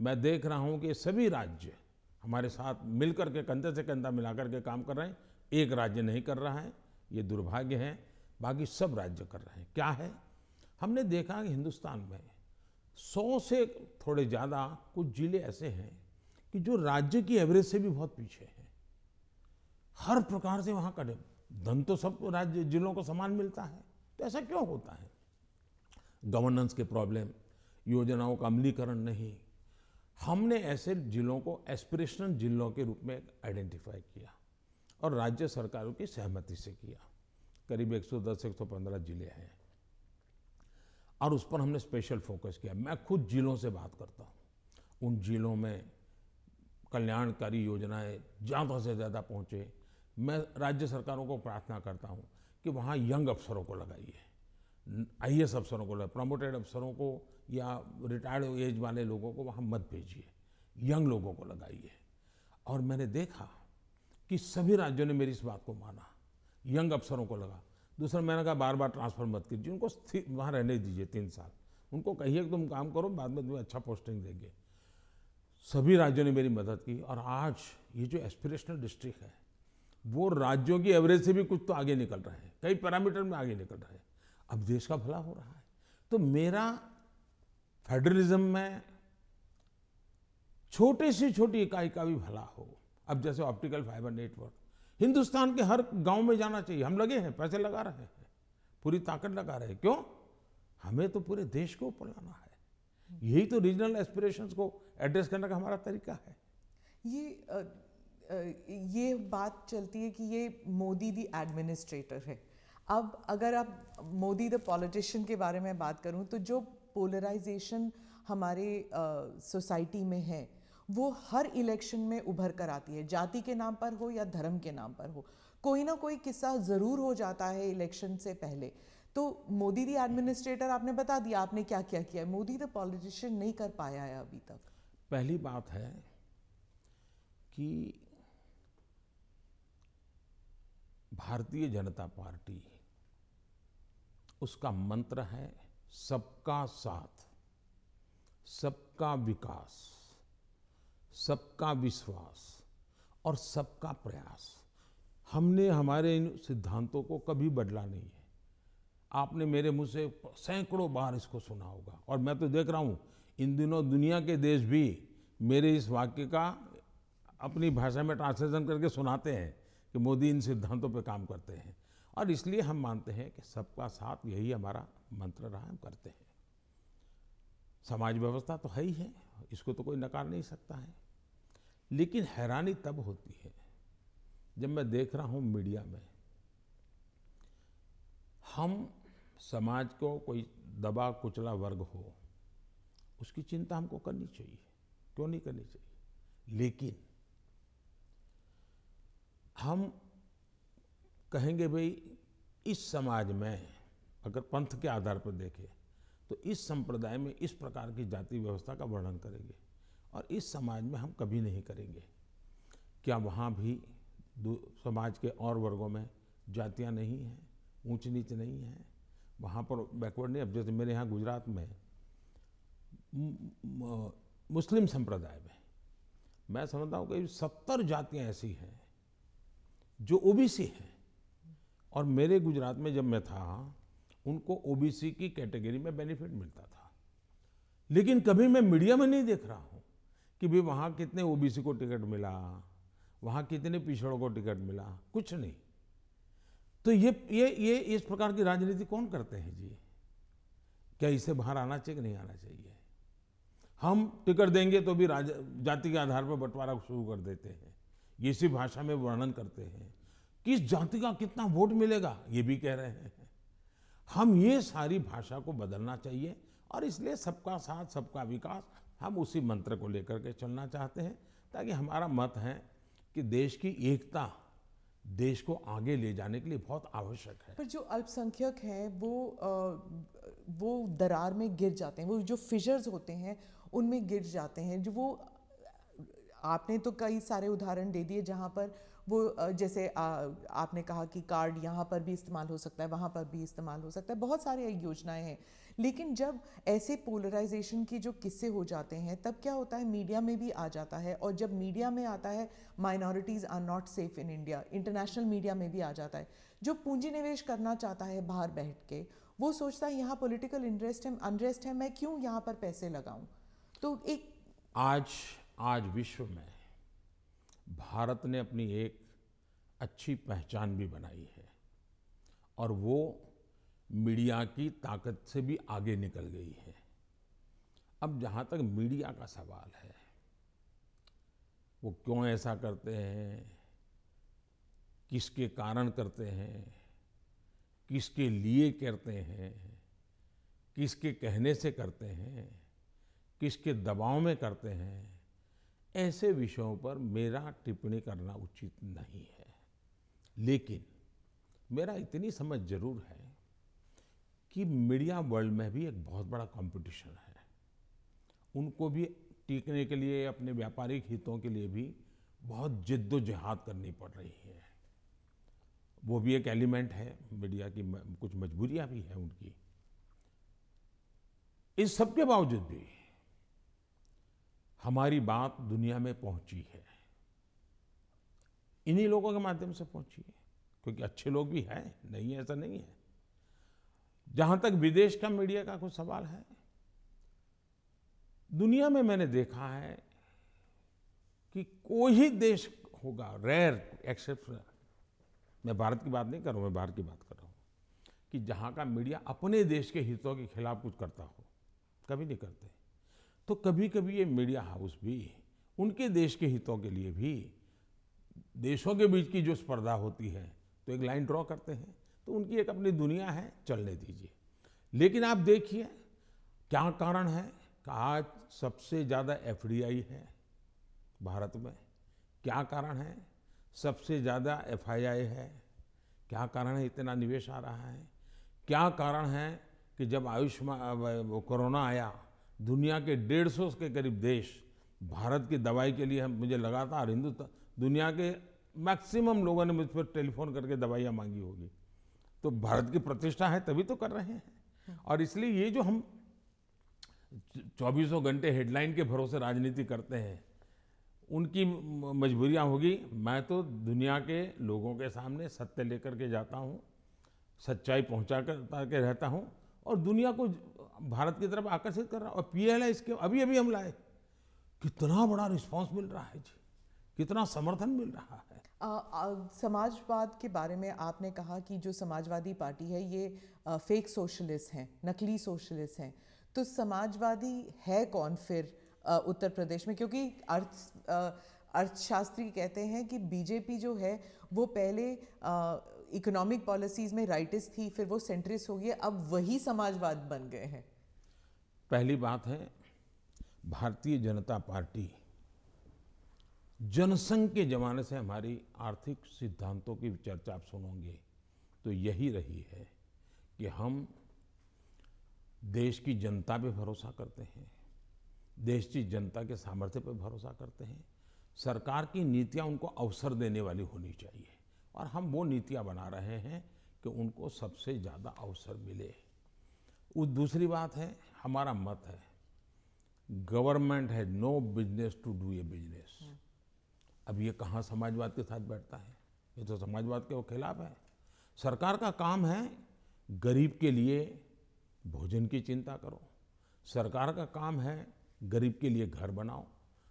S2: मैं देख रहा हूँ कि सभी राज्य हमारे साथ मिलकर के कंधे से कंधा मिलाकर के काम कर रहे हैं। एक राज्य नहीं कर रहा है, ये दुर्भाग्य है। बाकी सब राज्य कर रहे हैं। क्या है? हमने देखा कि हिंदुस्तान में सौ से थोड़े ज़्यादा कुछ ज़िले ऐसे हैं कि जो राज्य की एवरेज से भी बहुत पीछे हैं। हर प्रकार से वहाँ का धन तो सब राज्य जिलों को समान मिलता है। तो ऐसा क्यों होता है? गवर्नेंस के प्रॉब्लम योजनाओं का अमलीकरण नहीं। हमने ऐसे जिलों को एस्पिरेशनल जिलों के रूप में आइडेंटिफाई किया और राज्य सरकारों की सहमति से किया। करीब 110 115 ज़िले हैं और उस पर हमने स्पेशल फोकस किया। मैं खुद जिलों से बात करता हूँ। उन जिलों में कल्याणकारी योजनाएँ ज़्यादा से ज़्यादा पहुँचे। मैं राज्य सरकारों को प्रार्थना करता हूँ कि वहाँ यंग अफसरों को लगाइए। आई अफसरों को प्रमोटेड अफसरों को या रिटायर्ड एज वाले लोगों को वहाँ मत भेजिए। यंग लोगों को लगाइए। और मैंने देखा कि सभी राज्यों ने मेरी इस बात को माना। यंग अफसरों को लगा। दूसरा, मैंने कहा बार बार ट्रांसफ़र मत कीजिए। उनको वहाँ रहने दीजिए तीन साल। उनको कहिए कि तुम काम करो, बाद में तुम्हें अच्छा पोस्टिंग देंगे। सभी राज्यों ने मेरी मदद की और आज ये जो एस्पिरेशनल डिस्ट्रिक्ट है, वो राज्यों की एवरेज से भी कुछ तो आगे निकल रहे हैं। कई पैरामीटर में आगे निकल रहे हैं। अब देश का भला हो रहा है। तो मेरा फेडरलिज्म में छोटे से छोटी इकाई का भी भला हो। अब जैसे ऑप्टिकल फाइबर नेटवर्क हिंदुस्तान के हर गाँव में जाना चाहिए। हम लगे हैं पैसे लगा रहे हैं पूरी ताकत लगा रहे हैं। क्यों? हमें तो पूरे देश को ऊपर लाना है। यही तो रीजनल एस्पिरेशन को एड्रेस करने का हमारा तरीका है।
S1: ये आ, आ, ये बात चलती है कि ये मोदी दी एडमिनिस्ट्रेटर है। अब अगर आप मोदी द पॉलिटिशियन के बारे में बात करूँ तो जो पोलराइजेशन हमारे सोसाइटी में है, वो हर इलेक्शन में उभर कर आती है, जाति के नाम पर हो या धर्म के नाम पर हो। कोई ना कोई किस्सा ज़रूर हो जाता है इलेक्शन से पहले। तो मोदी दी एडमिनिस्ट्रेटर आपने बता दिया, आपने क्या क्या किया? है मोदी द पॉलिटिशियन नहीं कर पाया है अभी तक।
S2: पहली बात है कि भारतीय जनता पार्टी उसका मंत्र है सबका साथ, सबका विकास, सबका विश्वास और सबका प्रयास। हमने हमारे इन सिद्धांतों को कभी बदला नहीं है। आपने मेरे मुँह से सैकड़ों बार इसको सुना होगा और मैं तो देख रहा हूँ, इन दिनों दुनिया के देश भी मेरे इस वाक्य का अपनी भाषा में ट्रांसलेशन करके सुनाते हैं कि मोदी इन सिद्धांतों पर काम करते हैं। और इसलिए हम मानते हैं कि सबका साथ यही हमारा मंत्र रहा हम करते हैं। समाज व्यवस्था तो है ही है, इसको तो कोई नकार नहीं सकता है। लेकिन हैरानी तब होती है जब मैं देख रहा हूँ मीडिया में, हम समाज को कोई दबा कुचला वर्ग हो, उसकी चिंता हमको करनी चाहिए। क्यों नहीं करनी चाहिए? लेकिन हम कहेंगे, भाई, इस समाज में अगर पंथ के आधार पर देखें तो इस संप्रदाय में इस प्रकार की जाति व्यवस्था का वर्णन करेंगे और इस समाज में हम कभी नहीं करेंगे। क्या वहाँ भी समाज के और वर्गों में जातियाँ नहीं हैं ऊंच नीच नहीं है? वहाँ पर बैकवर्ड नहीं, अब जैसे मेरे यहाँ गुजरात में, मुस्लिम संप्रदाय में, मैं समझता हूँ कि सत्तर जातियाँ ऐसी हैं, जो ओबीसी हैं। और मेरे गुजरात में जब मैं था, उनको ओबीसी की कैटेगरी में बेनिफिट मिलता था। लेकिन कभी मैं मीडिया में नहीं देख रहा हूँ कि भाई वहाँ कितने ओबीसी को टिकट मिला, वहाँ कितने पिछड़ों को टिकट मिला, कुछ नहीं। तो ये ये ये इस प्रकार की राजनीति कौन करते हैं जी? क्या इससे बाहर आना चाहिए कि नहीं आना चाहिए? हम टिकट देंगे तो भी जाति के आधार पर बंटवारा शुरू कर देते हैं। इसी भाषा में वर्णन करते हैं। किस जाति का कितना वोट मिलेगा? ये भी कह रहे हैं। हम ये सारी भाषा को बदलना चाहिए और इसलिए सबका साथ सबका विकास हम उसी मंत्र को लेकर के चलना चाहते हैं ताकि हमारा मत है कि देश की एकता देश को आगे ले जाने के लिए बहुत आवश्यक है।
S1: पर जो अल्पसंख्यक हैं वो आ, वो दरार में गिर जाते हैं। वो जो फिशर्स होते हैं उनमें गिर जाते हैं। जो वो आपने तो कई सारे उदाहरण दे दिए जहाँ पर वो जैसे आ, आपने कहा कि कार्ड यहाँ पर भी इस्तेमाल हो सकता है वहाँ पर भी इस्तेमाल हो सकता है बहुत सारी योजनाएँ हैं। लेकिन जब ऐसे पोलराइजेशन के जो किस्से हो जाते हैं तब क्या होता है मीडिया में भी आ जाता है और जब मीडिया में आता है minorities are not safe in India international media में भी आ जाता है। जो पूंजी निवेश करना चाहता है बाहर बैठ के वो सोचता है यहाँ पोलिटिकल इंटरेस्ट है अनरेस्ट है मैं क्यों यहाँ पर पैसे लगाऊँ? तो एक
S2: आज आज विश्व में भारत ने अपनी एक अच्छी पहचान भी बनाई है और वो मीडिया की ताकत से भी आगे निकल गई है। अब जहाँ तक मीडिया का सवाल है, वो क्यों ऐसा करते हैं, किसके कारण करते हैं, किसके लिए करते हैं, किसके कहने से करते हैं, किसके दबाव में करते हैं ऐसे विषयों पर मेरा टिप्पणी करना उचित नहीं है। लेकिन मेरा इतनी समझ ज़रूर है कि मीडिया वर्ल्ड में भी एक बहुत बड़ा कंपटीशन है। उनको भी टीकने के लिए, अपने व्यापारिक हितों के लिए भी बहुत जिद्दोजहद करनी पड़ रही है। वो भी एक एलिमेंट है, मीडिया की कुछ मजबूरियाँ भी हैं उनकी। इस सब के बावजूद भी हमारी बात दुनिया में पहुँची है। इन्हीं लोगों के माध्यम से पहुँची है, क्योंकि अच्छे लोग भी हैं, नहीं है, ऐसा नहीं है। जहाँ तक विदेश का मीडिया का कुछ सवाल है, दुनिया में मैंने देखा है कि कोई ही देश होगा रेयर एक्सेप्शनल मैं भारत की बात नहीं कर रहा हूँ, मैं बाहर की बात कर रहा हूँ, कि जहाँ का मीडिया अपने देश के हितों के खिलाफ कुछ करता हो, कभी नहीं करते। तो कभी कभी ये मीडिया हाउस भी, उनके देश के हितों के लिए भी, देशों के बीच की जो स्पर्धा होती है तो एक लाइन ड्रॉ करते हैं। तो उनकी एक अपनी दुनिया है, चलने दीजिए। लेकिन आप देखिए, क्या कारण है कि आज सबसे ज़्यादा एफडीआई है भारत में? क्या कारण है? सबसे ज़्यादा एफआईआई है? क्या कारण है इतना निवेश आ रहा है? क्या कारण है कि जब आयुष्मान कोरोना आया दुनिया के डेढ़ सौ के करीब देश भारत की दवाई के लिए हम मुझे लगातार हिंदुस्तान दुनिया के मैक्सिमम लोगों ने मुझ पर टेलीफोन करके दवाइयाँ मांगी होगी। तो भारत की प्रतिष्ठा है, तभी तो कर रहे हैं। और इसलिए ये जो हम चौबीसों घंटे हेडलाइन के भरोसे राजनीति करते हैं, उनकी मजबूरियाँ होगी। मैं तो दुनिया के लोगों के सामने सत्य लेकर के जाता हूँ, सच्चाई पहुँचा कर के रहता हूँ और दुनिया को भारत की तरफ़ आकर्षित कर रहा और पीएलआई इसके अभी अभी हम लाए कितना बड़ा रिस्पांस मिल रहा है जी। कितना समर्थन मिल रहा है।
S1: आ, आ, समाजवाद के बारे में आपने कहा कि जो समाजवादी पार्टी है ये आ, फेक सोशलिस्ट हैं नकली सोशलिस्ट हैं। तो समाजवादी है कौन फिर आ, उत्तर प्रदेश में? क्योंकि अर्थ आ, अर्थशास्त्री कहते हैं कि बीजेपी जो है वो पहले इकोनॉमिक पॉलिसीज़ में राइटिस थी फिर वो सेंट्रिस्ट हो गई अब वही समाजवाद बन गए हैं।
S2: पहली बात है, भारतीय जनता पार्टी जनसंघ के जमाने से हमारी आर्थिक सिद्धांतों की चर्चा आप सुनोगे तो यही रही है कि हम देश की जनता पे भरोसा करते हैं, देश की जनता के सामर्थ्य पर भरोसा करते हैं। सरकार की नीतियाँ उनको अवसर देने वाली होनी चाहिए और हम वो नीतियाँ बना रहे हैं कि उनको सबसे ज़्यादा अवसर मिले। दूसरी बात है हमारा मत है। गवर्नमेंट है no business to do a business. अब ये कहाँ समाजवाद के साथ बैठता है? ये तो समाजवाद के वो खिलाफ है। सरकार का काम है गरीब के लिए भोजन की चिंता करो। सरकार का काम है गरीब के लिए घर बनाओ।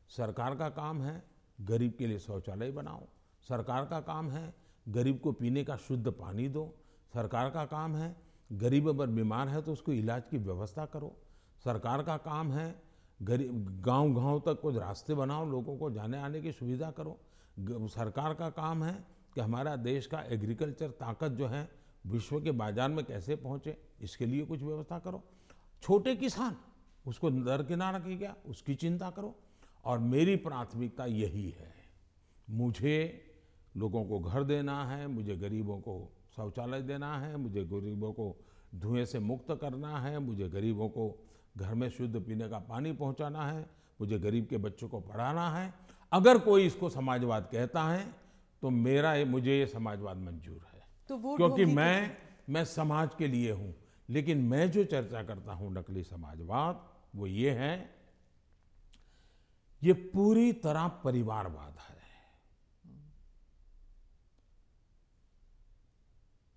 S2: सरकार का काम है गरीब के लिए शौचालय बनाओ। सरकार का काम है गरीब को पीने का शुद्ध पानी दो। सरकार का काम है गरीब अगर बीमार है तो उसको इलाज की व्यवस्था करो। सरकार का काम है, गरीब गाँव गाँव तक कुछ रास्ते बनाओ, लोगों को जाने आने की सुविधा करो। सरकार का काम है कि हमारा देश का एग्रीकल्चर ताकत जो है, विश्व के बाज़ार में कैसे पहुँचे, इसके लिए कुछ व्यवस्था करो। छोटे किसान, उसको दरकिनार की गया, उसकी चिंता करो। और मेरी प्राथमिकता यही है, मुझे लोगों को घर देना है, मुझे गरीबों को शौचालय देना है मुझे गरीबों को धुएँ से मुक्त करना है मुझे गरीबों को घर में शुद्ध पीने का पानी पहुंचाना है मुझे गरीब के बच्चों को पढ़ाना है। अगर कोई इसको समाजवाद कहता है तो मेरा ये मुझे ये समाजवाद मंजूर है।
S1: तो वोट
S2: क्योंकि मैं मैं समाज के लिए हूँ लेकिन मैं जो चर्चा करता हूँ नकली समाजवाद वो ये है ये पूरी तरह परिवारवाद है।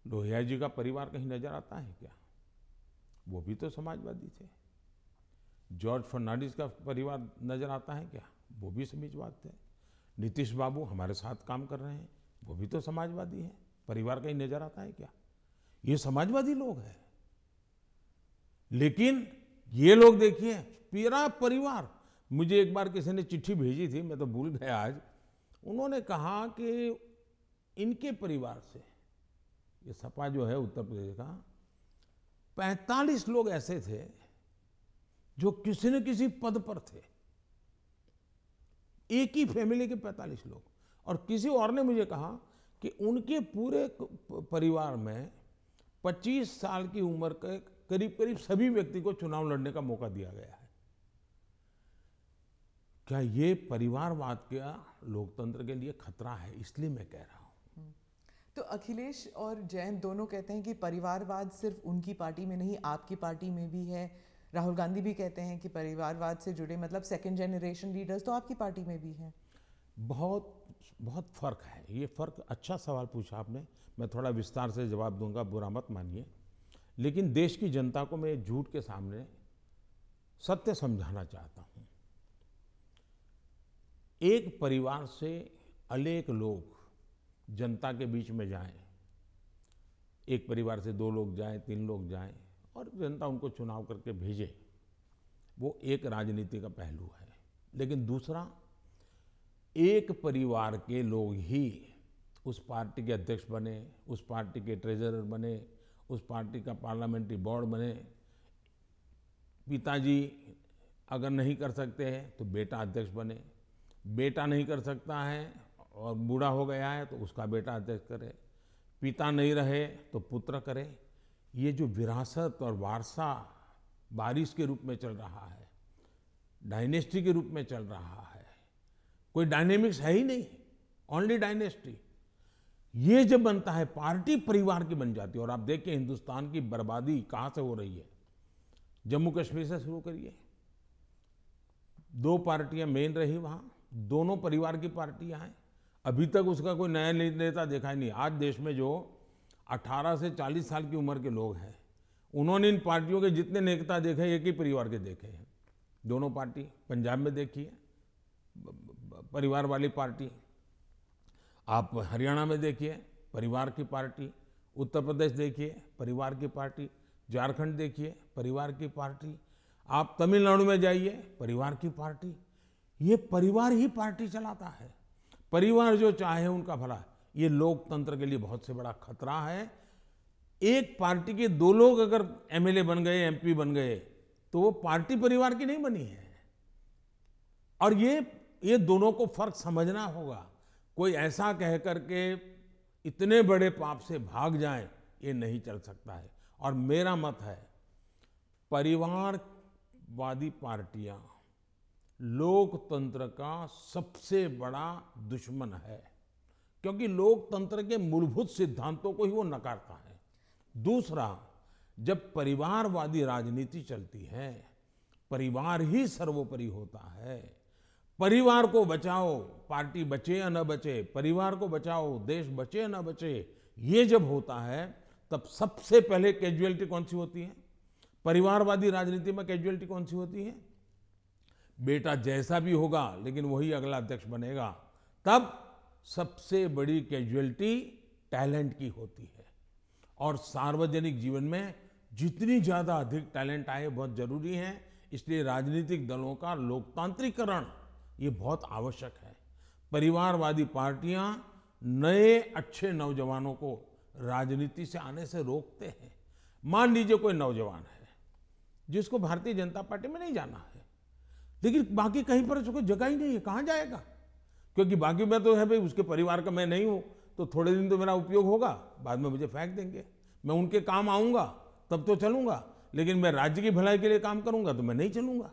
S2: लोहिया जी का परिवार कहीं नज़र आता है क्या? वो भी तो समाजवादी थे। जॉर्ज फर्नांडिस का परिवार नज़र आता है क्या? वो भी समाजवाद थे। नीतीश बाबू हमारे साथ काम कर रहे हैं। वो भी तो समाजवादी हैं। परिवार कहीं नज़र आता है क्या? ये समाजवादी लोग हैं। लेकिन ये लोग देखिए पूरा परिवार, मुझे एक बार किसी ने चिट्ठी भेजी थी, मैं तो भूल गया आज। उन्होंने कहा कि इनके परिवार से ये सपा जो है उत्तर प्रदेश का 45 लोग ऐसे थे जो किसी न किसी पद पर थे। एक ही फैमिली के 45 लोग। और किसी और ने मुझे कहा कि उनके पूरे परिवार में 25 साल की उम्र के करीब करीब सभी व्यक्ति को चुनाव लड़ने का मौका दिया गया है। क्या ये परिवारवाद का लोकतंत्र के लिए खतरा है? इसलिए मैं कह रहा हूँ।
S1: तो अखिलेश और जयंत दोनों कहते हैं कि परिवारवाद सिर्फ़ उनकी पार्टी में नहीं, आपकी पार्टी में भी है। राहुल गांधी भी कहते हैं कि परिवारवाद से जुड़े मतलब सेकेंड जनरेशन लीडर्स तो आपकी पार्टी में भी हैं।
S2: बहुत बहुत फ़र्क है। ये फ़र्क अच्छा सवाल पूछा आपने। मैं थोड़ा विस्तार से जवाब दूँगा, बुरा मत मानिए। लेकिन देश की जनता को मैं झूठ के सामने सत्य समझाना चाहता हूँ। एक परिवार से अनेक लोग जनता के बीच में जाएँ। एक परिवार से दो लोग जाएँ, तीन लोग जाएँ और जनता उनको चुनाव करके भेजे। वो एक राजनीति का पहलू है। लेकिन दूसरा, एक परिवार के लोग ही उस पार्टी के अध्यक्ष बने, उस पार्टी के ट्रेजरर बने, उस पार्टी का पार्लियामेंट्री बोर्ड बने। पिताजी अगर नहीं कर सकते हैं तो बेटा अध्यक्ष बने। बेटा नहीं कर सकता है और बूढ़ा हो गया है तो उसका बेटा अध्यक्ष करे। पिता नहीं रहे तो पुत्र करे। ये जो विरासत और वारसा बारिश के रूप में चल रहा है, डायनेस्टी के रूप में चल रहा है, कोई डायनेमिक्स है ही नहीं ओनली डायनेस्टी ये जब बनता है, पार्टी परिवार की बन जाती है और आप देखिए हिंदुस्तान की बर्बादी कहाँ से हो रही है। जम्मू कश्मीर से शुरू करिए। दो पार्टियाँ मेन रही वहाँ, दोनों परिवार की पार्टियाँ हैं। अभी तक उसका कोई नया नेता देखा ही नहीं। आज देश में जो 18 से 40 साल की उम्र के लोग हैं, उन्होंने इन पार्टियों के जितने नेता देखे, एक ही परिवार के देखे हैं। दोनों पार्टी पंजाब में देखिए परिवार वाली पार्टी। आप हरियाणा में देखिए, परिवार की पार्टी। उत्तर प्रदेश देखिए, परिवार की पार्टी। झारखंड देखिए, परिवार की पार्टी। आप तमिलनाडु में जाइए, परिवार की पार्टी। ये परिवार ही पार्टी चलाता है। परिवार जो चाहे उनका भला ये लोकतंत्र के लिए बहुत से बड़ा खतरा है। एक पार्टी के दो लोग अगर एमएलए बन गए, एमपी बन गए तो वो पार्टी परिवार की नहीं बनी है। और ये ये दोनों को फ़र्क समझना होगा। कोई ऐसा कह करके इतने बड़े पाप से भाग जाए, ये नहीं चल सकता है। और मेरा मत है, परिवारवादी पार्टियाँ लोकतंत्र का सबसे बड़ा दुश्मन है, क्योंकि लोकतंत्र के मूलभूत सिद्धांतों को ही वो नकारता है। दूसरा, जब परिवारवादी राजनीति चलती है, परिवार ही सर्वोपरि होता है। परिवार को बचाओ, पार्टी बचे या न बचे, परिवार को बचाओ, देश बचे या न बचे, ये जब होता है, तब सबसे पहले कैजुअलिटी कौन सी होती है? परिवारवादी राजनीति में कैजुअलिटी कौन सी होती है? बेटा जैसा भी होगा, लेकिन वही अगला अध्यक्ष बनेगा। तब सबसे बड़ी कैजुअलिटी टैलेंट की होती है। और सार्वजनिक जीवन में जितनी ज़्यादा अधिक टैलेंट आए, बहुत ज़रूरी है। इसलिए राजनीतिक दलों का लोकतांत्रिकरण ये बहुत आवश्यक है। परिवारवादी पार्टियाँ नए, अच्छे नौजवानों को राजनीति से आने से रोकते हैं। मान लीजिए कोई नौजवान है, जिसको भारतीय जनता पार्टी में नहीं जाना है। लेकिन बाकी कहीं पर उसको जगह ही नहीं है, कहाँ जाएगा? क्योंकि बाकी में तो है भाई, उसके परिवार का मैं नहीं हूँ तो थोड़े दिन तो मेरा उपयोग होगा, बाद में मुझे फेंक देंगे। मैं उनके काम आऊँगा, तब तो चलूँगा, लेकिन मैं राज्य की भलाई के लिए काम करूँगा तो मैं नहीं चलूँगा।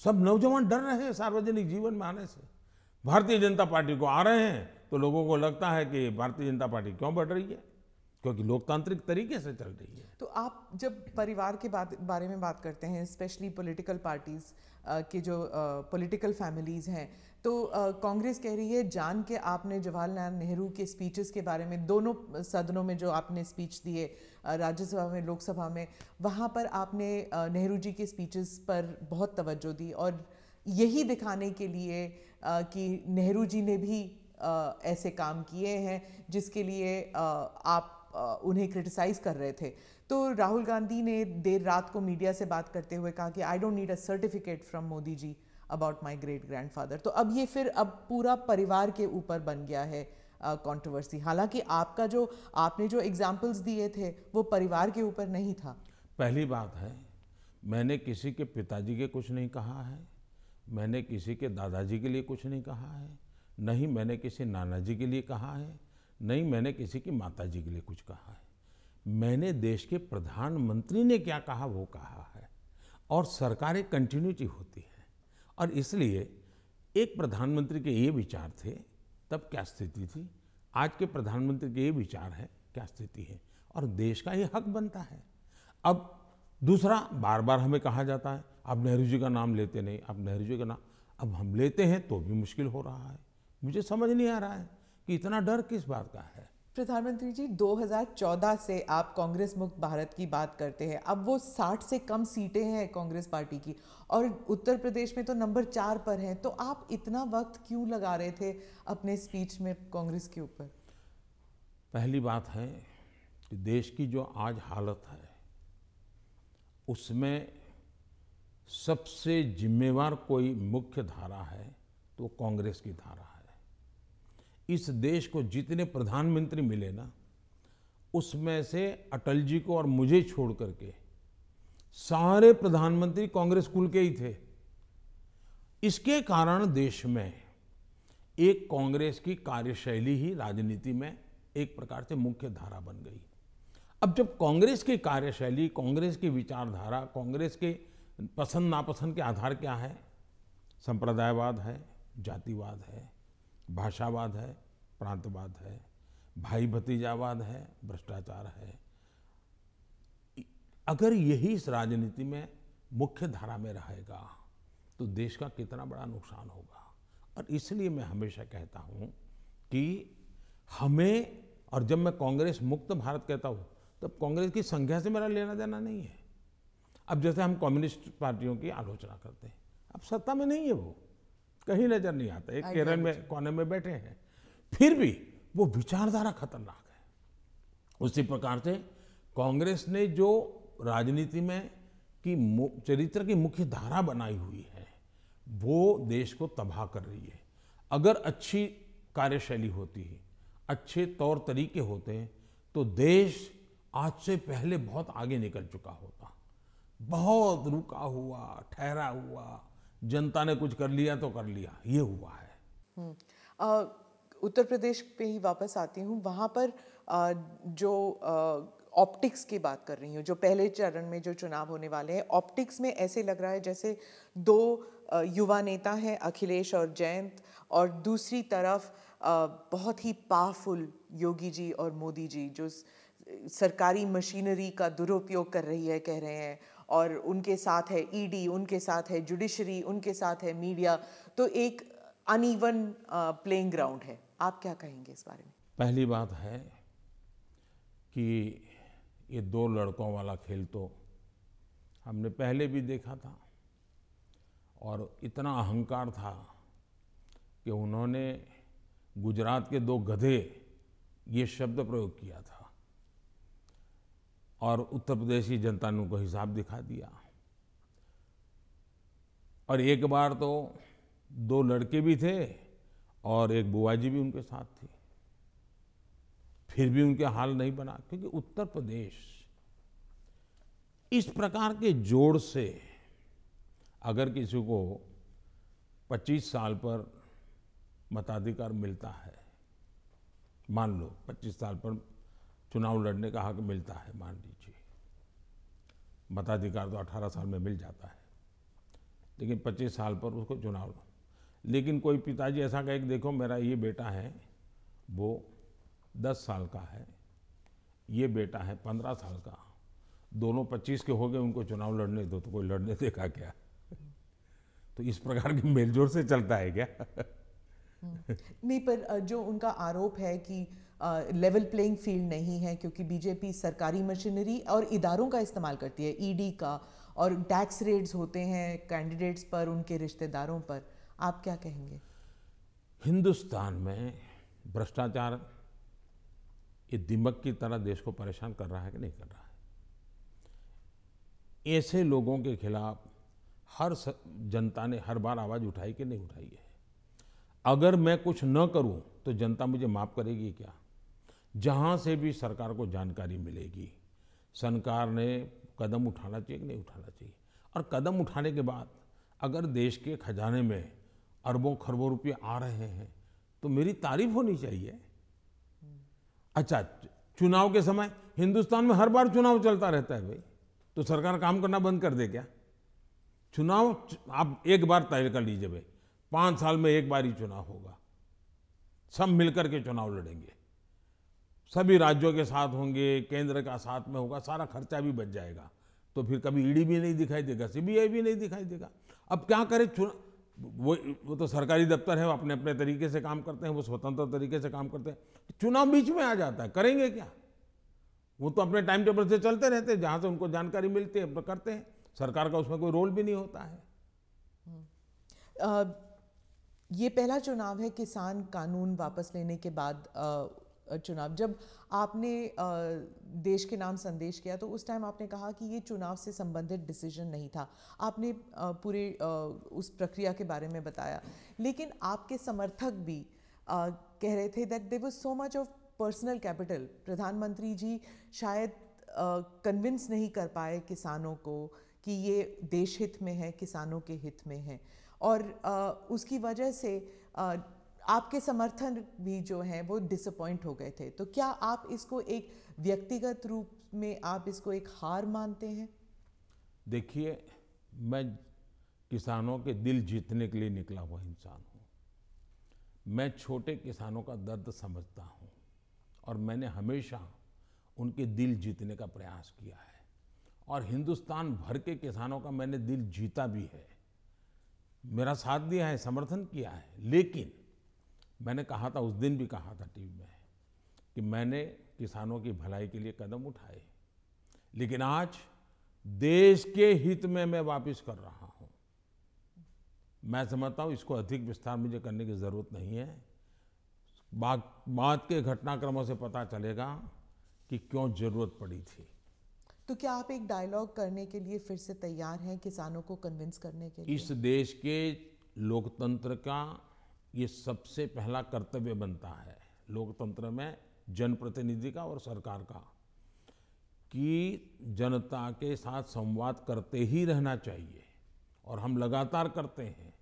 S2: सब नौजवान डर रहे हैं सार्वजनिक जीवन में आने से। भारतीय जनता पार्टी को आ रहे हैं तो लोगों को लगता है कि भारतीय जनता पार्टी क्यों बढ़ रही है? क्योंकि लोकतांत्रिक तरीके से चल रही है।
S1: तो आप जब परिवार के बात, बारे में बात करते हैं स्पेशली पॉलिटिकल पार्टीज़ के जो पॉलिटिकल फैमिलीज़ हैं तो कांग्रेस कह रही है, जान के आपने जवाहरलाल नेहरू के स्पीचेस के बारे में, दोनों सदनों में जो आपने स्पीच दिए राज्यसभा में, लोकसभा में, वहाँ पर आपने नेहरू जी के स्पीचेस पर बहुत तवज्जो दी और यही दिखाने के लिए कि नेहरू जी ने भी ऐसे काम किए हैं, जिसके लिए आप उन्हें क्रिटिसाइज कर रहे थे। तो राहुल गांधी ने देर रात को मीडिया से बात करते हुए कहा कि I don't need a certificate from Modi ji about my great grandfather तो अब ये फिर अब पूरा परिवार के ऊपर बन गया है कंट्रोवर्सी हालाँकि आपका जो, आपने जो एग्जाम्पल्स दिए थे, वो परिवार के ऊपर नहीं था।
S2: पहली बात है, मैंने किसी के पिताजी के कुछ नहीं कहा है, मैंने किसी के दादाजी के लिए कुछ नहीं कहा है, नहीं मैंने किसी नाना जी के लिए कहा है नहीं, मैंने किसी की माता जी के लिए कुछ कहा है। मैंने देश के प्रधानमंत्री ने क्या कहा, वो कहा है। और सरकारें कंटिन्यूटी होती है। और इसलिए एक प्रधानमंत्री के ये विचार थे, तब क्या स्थिति थी? आज के प्रधानमंत्री के ये विचार है, क्या स्थिति है? और देश का ये हक बनता है। अब दूसरा बार बार हमें कहा जाता है आप नेहरू जी का नाम लेते नहीं आप नेहरू जी का नाम अब हम लेते हैं तो भी मुश्किल हो रहा है। मुझे समझ नहीं आ रहा है। कि इतना डर किस बात का है?
S1: प्रधानमंत्री जी 2014 से आप कांग्रेस मुक्त भारत की बात करते हैं अब वो 60 से कम सीटें हैं कांग्रेस पार्टी की और उत्तर प्रदेश में तो नंबर चार पर हैं तो आप इतना वक्त क्यों लगा रहे थे अपने स्पीच में कांग्रेस के ऊपर?
S2: पहली बात है कि देश की जो आज हालत है उसमें सबसे जिम्मेवार कोई मुख्य धारा है तो कांग्रेस की धारा है। इस देश को जितने प्रधानमंत्री मिले ना, उसमें से अटल जी को और मुझे छोड़ करके सारे प्रधानमंत्री कांग्रेस कुल के ही थे। इसके कारण देश में एक कांग्रेस की कार्यशैली ही राजनीति में एक प्रकार से मुख्य धारा बन गई। अब जब कांग्रेस की कार्यशैली, कांग्रेस की विचारधारा, कांग्रेस के पसंद नापसंद के आधार क्या है? संप्रदायवाद है, जातिवाद है, भाषावाद है प्रांतवाद है भाई भतीजावाद है भ्रष्टाचार है। अगर यही इस राजनीति में मुख्य धारा में रहेगा तो देश का कितना बड़ा नुकसान होगा। और इसलिए मैं हमेशा कहता हूँ कि हमें और जब मैं कांग्रेस मुक्त भारत कहता हूँ तब कांग्रेस की संख्या से मेरा लेना देना नहीं है। अब जैसे हम कम्युनिस्ट पार्टियों की आलोचना करते हैं अब सत्ता में नहीं है वो। कहीं नज़र नहीं आता। एक केरल में कोने में बैठे हैं। फिर भी वो विचारधारा खतरनाक है। उसी प्रकार से कांग्रेस ने जो राजनीति में की चरित्र की मुख्य धारा बनाई हुई है वो देश को तबाह कर रही है। अगर अच्छी कार्यशैली होती है अच्छे तौर तरीके होते हैं तो देश आज से पहले बहुत आगे निकल चुका होता। बहुत रुका हुआ ठहरा हुआ जनता ने कुछ कर लिया तो कर लिया ये हुआ है।
S1: हम्म, उत्तर प्रदेश पे ही वापस आती हूँ। वहाँ पर जो ऑप्टिक्स की बात कर रही हूँ, जो पहले चरण में जो चुनाव होने वाले हैं ऑप्टिक्स में ऐसे लग रहा है जैसे दो युवा नेता हैं, अखिलेश और जयंत, और दूसरी तरफ़ बहुत ही पावरफुल योगी जी और मोदी जी, जो सरकारी मशीनरी का दुरुपयोग कर रही है, कह रहे हैं, और उनके साथ है ईडी e उनके साथ है जुडिशरी उनके साथ है मीडिया तो एक अनइवन प्लेइंग ग्राउंड है। आप क्या कहेंगे इस बारे में?
S2: पहली बात है कि ये दो लड़कों वाला खेल तो हमने पहले भी देखा था और इतना अहंकार था कि उन्होंने गुजरात के दो गधे ये शब्द प्रयोग किया था और उत्तर प्रदेश की जनता ने उनको हिसाब दिखा दिया। और एक बार तो दो लड़के भी थे और एक बुआ जी भी उनके साथ थी। फिर भी उनके हाल नहीं बना, क्योंकि उत्तर प्रदेश इस प्रकार के जोड़ से अगर किसी को 25 साल पर मताधिकार मिलता है, मान लो 25 साल पर चुनाव लड़ने का हक मिलता है, मान लीजिए, मताधिकार तो 18 साल में मिल जाता है, लेकिन 25 साल पर उसको चुनाव लेकिन कोई पिताजी ऐसा कहे कि देखो मेरा ये बेटा है, वो दस साल का है, ये बेटा है पंद्रह साल का। दोनों पच्चीस के हो गए, उनको चुनाव लड़ने दो तो कोई लड़ने देगा क्या? तो इस प्रकार की मेलजोल से चलता है क्या?
S1: नहीं, पर जो उनका आरोप है कि लेवल प्लेइंग फ़ील्ड नहीं है, क्योंकि बीजेपी सरकारी मशीनरी और इदारों का इस्तेमाल करती है ईडी का, और टैक्स रेड्स होते हैं कैंडिडेट्स पर, उनके रिश्तेदारों पर। आप क्या कहेंगे?
S2: हिंदुस्तान में भ्रष्टाचार ये दिमक की तरह देश को परेशान कर रहा है कि नहीं कर रहा है? ऐसे लोगों के खिलाफ हर जनता ने हर बार आवाज़ उठाई कि नहीं उठाई है? अगर मैं कुछ न करूँ तो जनता मुझे माफ़ करेगी क्या? जहाँ से भी सरकार को जानकारी मिलेगी, सरकार ने कदम उठाना चाहिए कि नहीं उठाना चाहिए? और कदम उठाने के बाद अगर देश के खजाने में अरबों खरबों रुपये आ रहे हैं तो मेरी तारीफ़ होनी चाहिए। अच्छा चुनाव के समय हिंदुस्तान में हर बार चुनाव चलता रहता है भाई तो सरकार काम करना बंद कर दे क्या? चुनाव, आप एक बार तय कर लीजिए भाई, पाँच साल में एक बार ही चुनाव होगा। सब मिलकर के चुनाव लड़ेंगे। सभी राज्यों के साथ होंगे, केंद्र का साथ में होगा, सारा खर्चा भी बच जाएगा। तो फिर कभी ईडी भी नहीं दिखाई देगा, सीबीआई भी नहीं दिखाई देगा। अब क्या करे? चुनाव वो वो तो सरकारी दफ्तर है वो अपने अपने तरीके से काम करते हैं वो स्वतंत्र तरीके से काम करते हैं। चुनाव बीच में आ जाता है करेंगे क्या? वो तो अपने टाइम टेबल से चलते रहते हैं जहाँ से उनको जानकारी मिलती है करते हैं। सरकार का उसमें कोई रोल भी नहीं होता है।
S1: अ, ये पहला चुनाव है किसान कानून वापस लेने के बाद चुनाव। जब आपने देश के नाम संदेश किया तो उस टाइम आपने कहा कि ये चुनाव से संबंधित डिसीज़न नहीं था। आपने पूरे उस प्रक्रिया के बारे में बताया। लेकिन आपके समर्थक भी कह रहे थे that they was so much of personal capital प्रधानमंत्री जी शायद कन्विंस नहीं कर पाए किसानों को कि ये देश हित में है, किसानों के हित में है। और उसकी वजह से आपके समर्थन भी जो हैं, वो डिसअपॉइंट हो गए थे। तो क्या आप इसको एक व्यक्तिगत रूप में आप इसको एक हार मानते हैं?
S2: देखिए, मैं किसानों के दिल जीतने के लिए निकला हुआ इंसान हूँ। मैं छोटे किसानों का दर्द समझता हूँ और मैंने हमेशा उनके दिल जीतने का प्रयास किया है। और हिंदुस्तान भर के किसानों का मैंने दिल जीता भी है। मेरा साथ दिया है, समर्थन किया है, लेकिन मैंने कहा था उस दिन भी कहा था टीवी में कि मैंने किसानों की भलाई के लिए कदम उठाए। लेकिन आज देश के हित में मैं वापस कर रहा हूँ। मैं समझता हूँ इसको अधिक विस्तार मुझे करने की ज़रूरत नहीं है। बाद बाद के घटनाक्रमों से पता चलेगा कि क्यों ज़रूरत पड़ी थी।
S1: तो क्या आप एक डायलॉग करने के लिए फिर से तैयार हैं किसानों को कन्विंस करने के लिए?
S2: इस देश के लोकतंत्र का ये सबसे पहला कर्तव्य बनता है लोकतंत्र में जनप्रतिनिधि का और सरकार का, कि जनता के साथ संवाद करते ही रहना चाहिए। और हम लगातार करते हैं।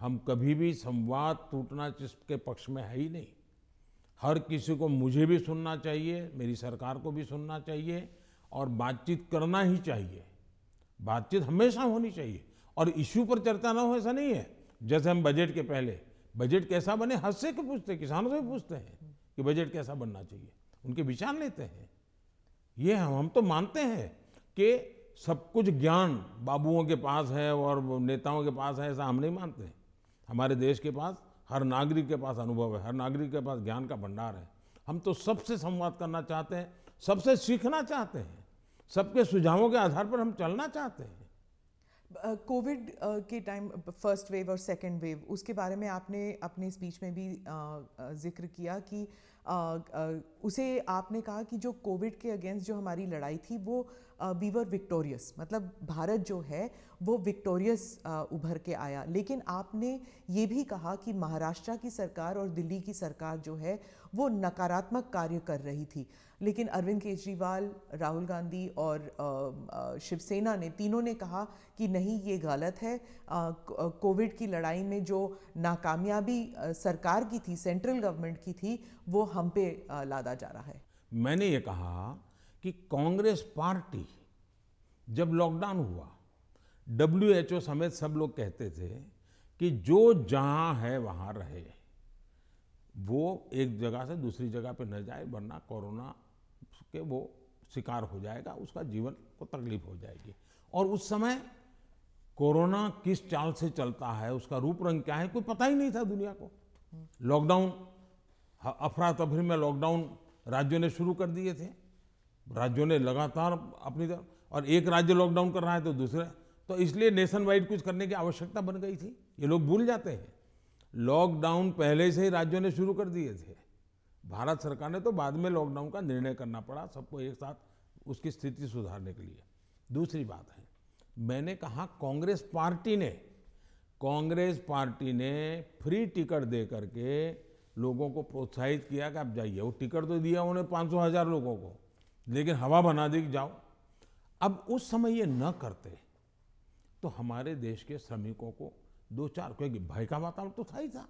S2: हम कभी भी संवाद टूटना जिसके पक्ष में है ही नहीं। हर किसी को मुझे भी सुनना चाहिए, मेरी सरकार को भी सुनना चाहिए और बातचीत करना ही चाहिए। बातचीत हमेशा होनी चाहिए। और इश्यू पर चर्चा ना हो, ऐसा नहीं है। जैसे हम बजट के पहले बजट कैसा बने हद से के पूछते हैं? किसानों से पूछते हैं कि बजट कैसा बनना चाहिए। उनके विचार लेते हैं। ये हम हम तो मानते हैं कि सब कुछ ज्ञान बाबुओं के पास है और नेताओं के पास है, ऐसा हम नहीं मानते हमारे देश के पास, हर नागरिक के पास अनुभव है, हर नागरिक के पास ज्ञान का भंडार है। हम तो सबसे संवाद करना चाहते हैं, सबसे सीखना चाहते हैं, सबके सुझावों के आधार पर हम चलना चाहते हैं।
S1: अ, uh, uh, के टाइम फ़र्स्ट वेव और सेकेंड वेव उसके बारे में आपने अपने स्पीच में भी uh, ज़िक्र किया कि उसे आपने कहा कि जो कोविड के अगेंस्ट जो हमारी लड़ाई थी वो वी वर विक्टोरियस मतलब भारत जो है, वो विक्टोरियस उभर के आया। लेकिन आपने ये भी कहा कि महाराष्ट्र की सरकार और दिल्ली की सरकार जो है, वो नकारात्मक कार्य कर रही थी। लेकिन अरविंद केजरीवाल, राहुल गांधी और शिवसेना ने तीनों ने कहा कि नहीं, ये गलत है। कोविड की लड़ाई में जो नाकामयाबी सरकार की थी, सेंट्रल गवर्नमेंट की थी, वो हम पे लादा जा रहा है।
S2: मैंने ये कहा कि कांग्रेस पार्टी जब लॉकडाउन हुआ डब्ल्यूएचओ समेत सब लोग कहते थे कि जो जहाँ है वहाँ रहे, वो एक जगह से दूसरी जगह पे न जाए, वरना कोरोना के वो शिकार हो जाएगा, उसका जीवन को तकलीफ़ हो जाएगी। और उस समय कोरोना किस चाल से चलता है, उसका रूप रंग क्या है, कोई पता ही नहीं था दुनिया को। लॉकडाउन अफरा तफरी में लॉकडाउन राज्यों ने शुरू कर दिए थे। राज्यों ने लगातार अपनी तरफ़, और एक राज्य लॉकडाउन कर रहा है तो दूसरे तो इसलिए नेशन वाइड कुछ करने की आवश्यकता बन गई थी। ये लोग भूल जाते हैं। लॉकडाउन पहले से ही राज्यों ने शुरू कर दिए थे। भारत सरकार ने तो बाद में लॉकडाउन का निर्णय करना पड़ा सबको एक साथ उसकी स्थिति सुधारने के लिए। दूसरी बात है, मैंने कहा कांग्रेस पार्टी ने, कांग्रेस पार्टी ने फ्री टिकट दे करके लोगों को प्रोत्साहित किया कि आप जाइए। वो टिकट तो दिया उन्हें पाँच सौ हज़ार लोगों को। लेकिन हवा बना दी जाओ। अब उस समय ये न करते तो हमारे देश के श्रमिकों को दो चार क्योंकि भय का वातावरण तो था ही था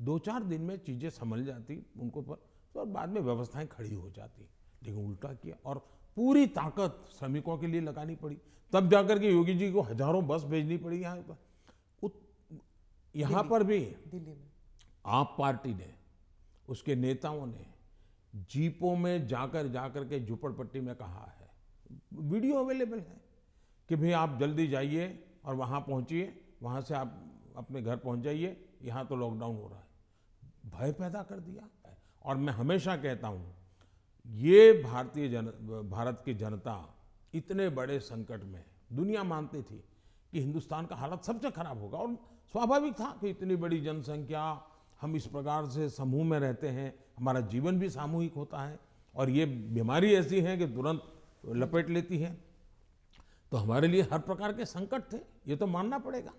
S2: दो चार दिन में चीज़ें संभल जाती उनको पर तो बाद में व्यवस्थाएँ खड़ी हो जाती लेकिन उल्टा किया और पूरी ताकत श्रमिकों के लिए लगानी पड़ी। तब जाकर के योगी जी को हज़ारों बस भेजनी पड़ी यहाँ पर। यहाँ पर भी दिल्ली में। आप पार्टी ने उसके नेताओं ने जीपों में जाकर जाकर के झुपड़पट्टी में कहा है। वीडियो अवेलेबल है कि भाई आप जल्दी जाइए और वहाँ पहुँचिए, वहाँ से आप अपने घर पहुँच जाइए, यहाँ तो लॉकडाउन हो रहा है। भय पैदा कर दिया और मैं हमेशा कहता हूँ, ये भारतीय जन, भारत की जनता इतने बड़े संकट में, दुनिया मानती थी कि हिंदुस्तान का हालत सबसे खराब होगा। और स्वाभाविक था कि इतनी बड़ी जनसंख्या हम इस प्रकार से समूह में रहते हैं, हमारा जीवन भी सामूहिक होता है और ये बीमारी ऐसी है कि तुरंत लपेट लेती है। तो हमारे लिए हर प्रकार के संकट थे, ये तो मानना पड़ेगा।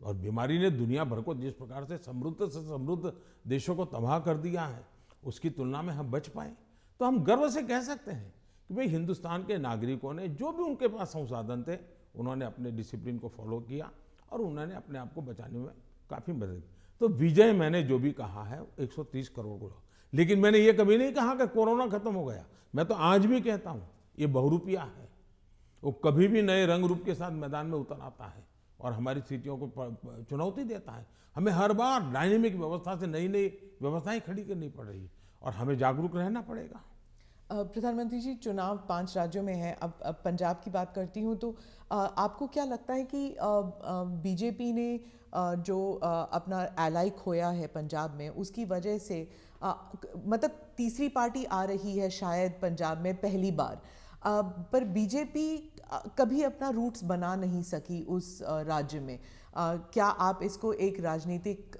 S2: और बीमारी ने दुनिया भर को जिस प्रकार से समृद्ध से समृद्ध देशों को तबाह कर दिया है, उसकी तुलना में हम बच पाए। तो हम गर्व से कह सकते हैं कि भाई हिंदुस्तान के नागरिकों ने जो भी उनके पास संसाधन थे, उन्होंने अपने डिसिप्लिन को फॉलो किया और उन्होंने अपने आप को बचाने में काफ़ी मदद की। तो विजय मैंने जो भी कहा है 130 करोड़ को। लेकिन मैंने ये कभी नहीं कहा कि कोरोना खत्म हो गया। मैं तो आज भी कहता हूँ ये बहुरूपिया है। वो कभी भी नए रंग रूप के साथ मैदान में उतर आता है और हमारी स्थितियों को चुनौती देता है। हमें हर बार डायनेमिक व्यवस्था से नई नई व्यवस्थाएँ खड़ी करनी पड़ रही और हमें जागरूक रहना पड़ेगा।
S1: प्रधानमंत्री जी चुनाव पाँच राज्यों में है। अब, अब पंजाब की बात करती हूँ तो आपको क्या लगता है कि बीजेपी ने जो अपना एलाई खोया है पंजाब में, उसकी वजह से मतलब तीसरी पार्टी आ रही है शायद पंजाब में पहली बार। पर बीजेपी कभी अपना रूट्स बना नहीं सकी उस राज्य में। क्या आप इसको एक राजनीतिक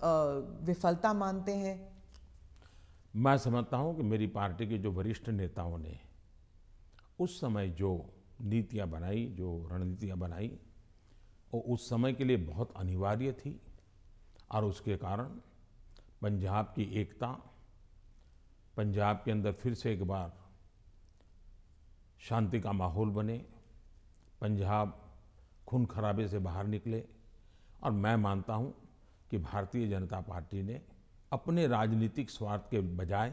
S1: विफलता मानते हैं?
S2: मैं समझता हूँ कि मेरी पार्टी के जो वरिष्ठ नेताओं ने उस समय जो नीतियाँ बनाई, जो रणनीतियाँ बनाई वो उस समय के लिए बहुत अनिवार्य थी और उसके कारण पंजाब की एकता, पंजाब के अंदर फिर से एक बार शांति का माहौल बने, पंजाब खून खराबे से बाहर निकले और मैं मानता हूँ कि भारतीय जनता पार्टी ने अपने राजनीतिक स्वार्थ के बजाय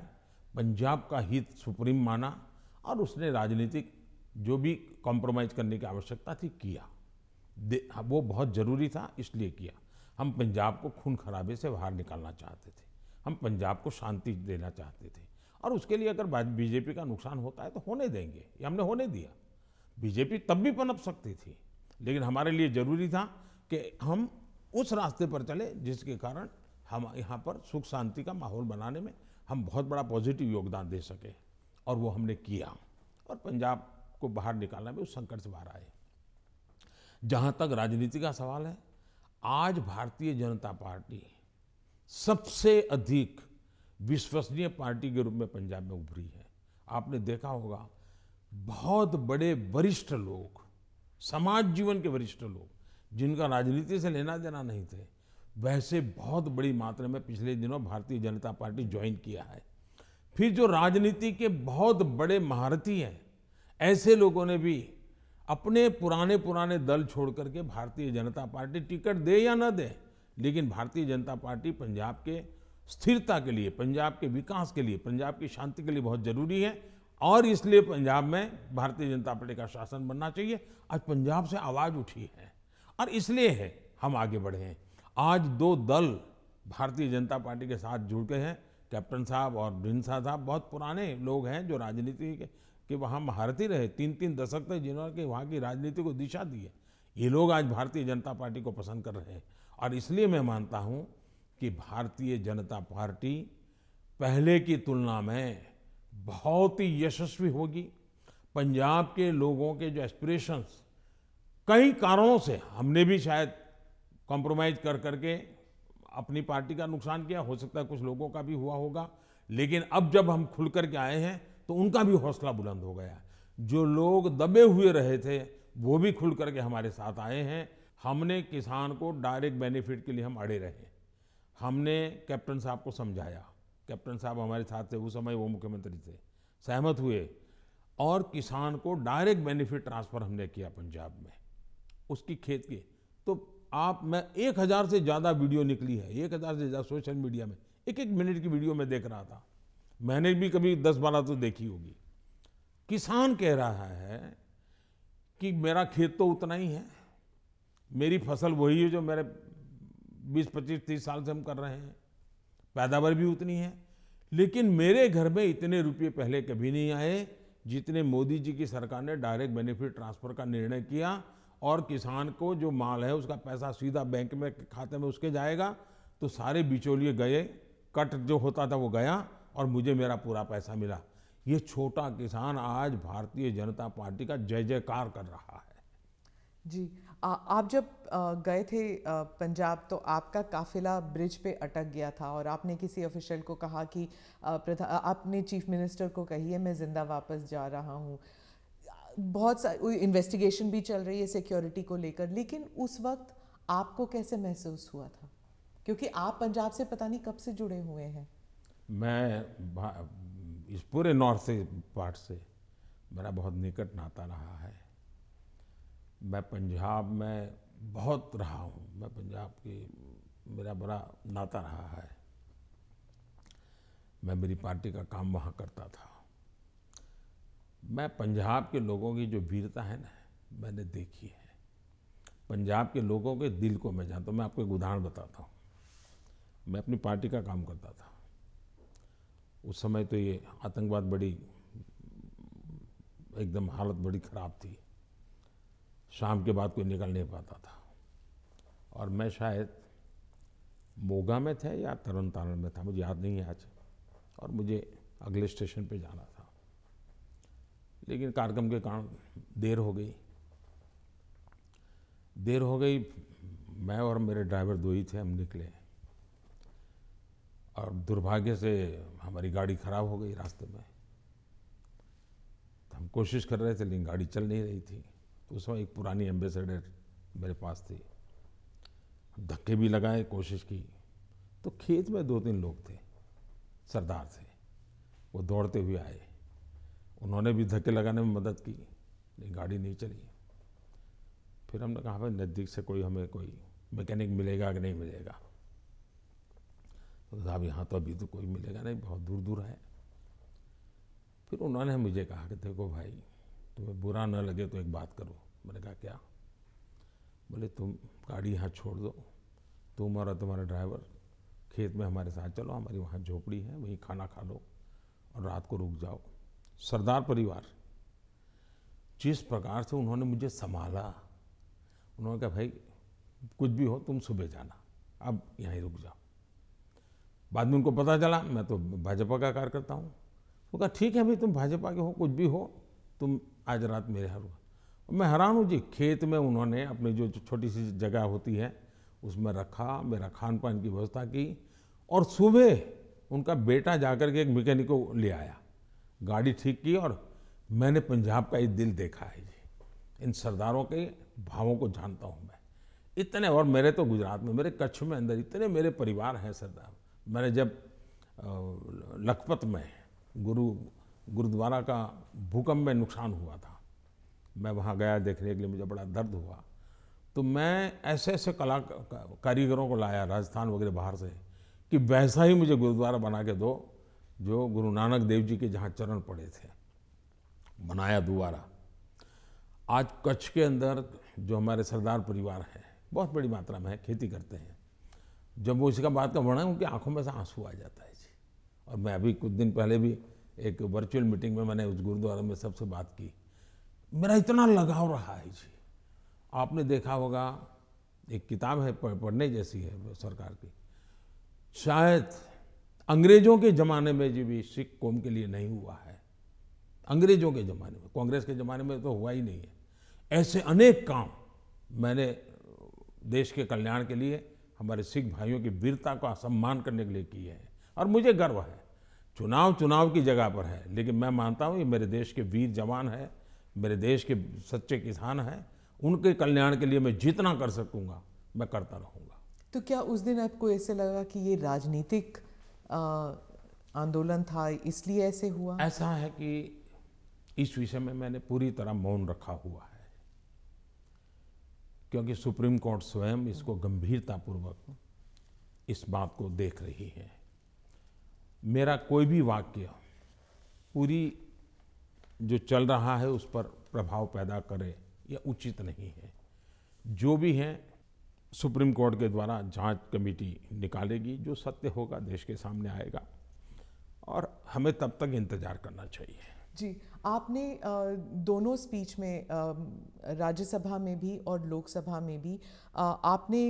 S2: पंजाब का हित सुप्रीम माना और उसने राजनीतिक जो भी कॉम्प्रोमाइज करने की आवश्यकता थी, किया। वो बहुत ज़रूरी था, इसलिए किया। हम पंजाब को खून खराबे से बाहर निकालना चाहते थे। हम पंजाब को शांति देना चाहते थे। और उसके लिए अगर बीजेपी का नुकसान होता है तो होने देंगे। ये हमने होने दिया। बीजेपी तब भी पनप सकती थी, लेकिन हमारे लिए ज़रूरी था कि हम उस रास्ते पर चले जिसके कारण हम यहाँ पर सुख शांति का माहौल बनाने में हम बहुत बड़ा पॉजिटिव योगदान दे सके। और वो हमने किया। और पंजाब को बाहर निकालने में उस संकट से बाहर आए। जहाँ तक राजनीति का सवाल है, आज भारतीय जनता पार्टी सबसे अधिक विश्वसनीय पार्टी के रूप में पंजाब में उभरी है। आपने देखा होगा, बहुत बड़े वरिष्ठ लोग, समाज जीवन के वरिष्ठ लोग, जिनका राजनीति से लेना देना नहीं थे, वैसे बहुत बड़ी मात्रा में पिछले दिनों भारतीय जनता पार्टी ज्वाइन किया है। फिर जो राजनीति के बहुत बड़े महारथी हैं, ऐसे लोगों ने भी अपने पुराने पुराने दल छोड़ करके भारतीय जनता पार्टी टिकट दे या न दे लेकिन भारतीय जनता पार्टी पंजाब के स्थिरता के लिए पंजाब के विकास के लिए पंजाब की शांति के लिए बहुत ज़रूरी है और इसलिए पंजाब में भारतीय जनता पार्टी का शासन बनना चाहिए। आज पंजाब से आवाज़ उठी है और इसलिए है हम आगे बढ़े हैं। आज दो दल भारतीय जनता पार्टी के साथ जुड़ गए हैं कैप्टन साहब और ढिंसा साहब बहुत पुराने लोग हैं जो राजनीति के, के वहाँ महारथी रहे तीन तीन दशक तक जिन्होंने वहाँ की राजनीति को दिशा दी है। ये लोग आज भारतीय जनता पार्टी को पसंद कर रहे हैं। और इसलिए मैं मानता हूँ कि भारतीय जनता पार्टी पहले की तुलना में बहुत ही यशस्वी होगी। पंजाब के लोगों के जो एस्पिरेशंस कई कारणों से हमने भी शायद कॉम्प्रोमाइज कर करके अपनी पार्टी का नुकसान किया। हो सकता है कुछ लोगों का भी हुआ होगा। लेकिन अब जब हम खुल करके आए हैं तो उनका भी हौसला बुलंद हो गया। जो लोग दबे हुए रहे थे, वो भी खुल करके हमारे साथ आए हैं। हमने किसान को डायरेक्ट बेनिफिट के लिए हम अड़े रहे हमने कैप्टन साहब को समझाया। कैप्टन साहब हमारे साथ थे, उस समय वो मुख्यमंत्री थे। सहमत हुए। और किसान को डायरेक्ट बेनिफिट ट्रांसफ़र हमने किया पंजाब में। उसकी खेत की। तो आप, मैं एक हज़ार से ज़्यादा वीडियो निकली है। एक हज़ार से ज़्यादा सोशल मीडिया में। एक एक मिनट की वीडियो में देख रहा था। मैंने भी कभी दस बारह तो देखी होगी। किसान कह रहा है कि मेरा खेत तो उतना ही है। मेरी फ़सल वही है जो मेरे 20 25 30 साल से हम कर रहे हैं। पैदावार भी उतनी है। लेकिन मेरे घर में इतने रुपये पहले कभी नहीं आए जितने मोदी जी की सरकार ने डायरेक्ट बेनिफिट ट्रांसफ़र का निर्णय किया और किसान को जो माल है उसका पैसा सीधा बैंक में खाते में उसके जाएगा तो सारे बिचौलिए गए, कट जो होता था वो गया। और मुझे मेरा पूरा पैसा मिला। ये छोटा किसान आज भारतीय जनता पार्टी का जय जयकार कर रहा है।
S1: जी आ, आप जब गए थे पंजाब तो आपका काफिला ब्रिज पे अटक गया था और आपने किसी ऑफिशियल को कहा कि आपने चीफ मिनिस्टर को कही है मैं ज़िंदा वापस जा रहा हूँ। बहुत सारी इन्वेस्टिगेशन भी चल रही है सिक्योरिटी को लेकर लेकिन उस वक्त आपको कैसे महसूस हुआ था? क्योंकि आप पंजाब से पता नहीं कब से जुड़े हुए हैं।
S2: मैं इस पूरे नॉर्थ से पार्ट से मेरा बहुत निकट नाता रहा है। मैं पंजाब में बहुत रहा हूँ। मैं पंजाब की मेरा बड़ा नाता रहा है। मैं मेरी पार्टी का काम वहाँ करता था। मैं पंजाब के लोगों की जो वीरता है ना, मैंने देखी है। पंजाब के लोगों के दिल को मैं जानता हूँ। मैं आपको एक उदाहरण बताता हूँ। मैं अपनी पार्टी का काम करता था। उस समय तो ये आतंकवाद बड़ी, एकदम हालत बड़ी ख़राब थी। शाम के बाद कोई निकल नहीं पाता था। और मैं शायद मोगा में थे या तरन तारण में था, मुझे याद नहीं है आज। और मुझे अगले स्टेशन पे जाना था। लेकिन कार्यक्रम के कारण देर हो गई। देर हो गई, मैं और मेरे ड्राइवर दो ही थे, हम निकले। और दुर्भाग्य से हमारी गाड़ी खराब हो गई रास्ते में। तो हम कोशिश कर रहे थे, लेकिन गाड़ी चल नहीं रही थी। तो उस समय एक पुरानी एम्बेसडर मेरे पास थी। धक्के भी लगाए, कोशिश की। तो खेत में दो तीन लोग थे, सरदार थे। वो दौड़ते हुए आए। उन्होंने भी धक्के लगाने में मदद की, लेकिन गाड़ी नहीं चली। फिर हमने कहा, भाई, नज़दीक से कोई हमें कोई मैकेनिक मिलेगा कि नहीं मिलेगा? साहब, यहाँ तो अभी तो कोई मिलेगा नहीं, बहुत दूर दूर है फिर उन्होंने मुझे कहा कि देखो भाई, तुम्हें बुरा न लगे तो एक बात करो। मैंने कहा, क्या? बोले, तुम गाड़ी यहाँ छोड़ दो। तुम और तुम्हारा ड्राइवर खेत में हमारे साथ चलो, हमारी वहाँ झोपड़ी है, वहीं खाना खा लो और रात को रुक जाओ। सरदार परिवार। जिस प्रकार से उन्होंने मुझे संभाला, उन्होंने कहा, भाई, कुछ भी हो, तुम सुबह जाना। अब यहीं रुक जाओ। बाद में उनको पता चला, मैं तो भाजपा का कार्यकर्ता हूँ। वो कहा, ठीक है भाई तुम भाजपा के हो, कुछ भी हो, तुम आज रात मेरे यहाँ रुको। मैं हैरान हूँ, जी, खेत में उन्होंने अपनी जो छोटी सी जगह होती है, उसमें रखा, मेरा खान पान की व्यवस्था की और सुबह उनका बेटा जाकर के एक मैकेनिक को ले आया। गाड़ी ठीक की और मैंने पंजाब का ये दिल देखा है, जी। इन सरदारों के भावों को जानता हूँ मैं। इतने, और मेरे तो गुजरात में, मेरे कच्छ में अंदर इतने मेरे परिवार हैं सरदार। मैंने जब लखपत में गुरु, गुरुद्वारा का भूकंप में नुकसान हुआ था, मैं वहाँ गया देखने के लिए, मुझे बड़ा दर्द हुआ तो मैं ऐसे ऐसे कला, कारीगरों को लाया, राजस्थान वगैरह बाहर से, कि वैसा ही मुझे गुरुद्वारा बना के दो, जो गुरु नानक देव जी के जहाँ चरण पड़े थे, बनाया दोबारा। आज कच्छ के अंदर जो हमारे सरदार परिवार हैं, बहुत बड़ी मात्रा में खेती करते हैं जब वो इसका बात का वर्णन उनकी आँखों में से आँसू आ जाता है जी। और मैं अभी कुछ दिन पहले भी एक वर्चुअल मीटिंग में मैंने उस गुरुद्वारा में सबसे बात की। मेरा इतना लगाव रहा है जी। आपने देखा होगा, एक किताब है पढ़ने जैसी है सरकार की। शायद अंग्रेज़ों के ज़माने में जी भी सिख कौम के लिए नहीं हुआ है। अंग्रेज़ों के ज़माने में, कांग्रेस के ज़माने में तो हुआ ही नहीं है। ऐसे अनेक काम मैंने देश के कल्याण के लिए हमारे सिख भाइयों की वीरता का सम्मान करने के लिए किए हैं। और मुझे गर्व है। चुनाव चुनाव की जगह पर है। लेकिन मैं मानता हूँ ये मेरे देश के वीर जवान है मेरे देश के सच्चे किसान हैं। उनके कल्याण के लिए मैं जितना कर सकूँगा मैं करता रहूँगा।
S1: तो क्या उस दिन आपको ऐसे लगा कि ये राजनीतिक आंदोलन था इसलिए ऐसे हुआ?
S2: ऐसा है कि इस विषय में मैंने पूरी तरह मौन रखा हुआ क्योंकि सुप्रीम कोर्ट स्वयं इसको गंभीरतापूर्वक इस बात को देख रही है। मेरा कोई भी वाक्य पूरी जो चल रहा है उस पर प्रभाव पैदा करे यह उचित नहीं है। जो भी है, सुप्रीम कोर्ट के द्वारा जाँच कमेटी निकालेगी, जो सत्य होगा, देश के सामने आएगा और हमें तब तक इंतज़ार करना चाहिए।
S1: जी आपने दोनों स्पीच में राज्यसभा में भी और लोकसभा में भी आपने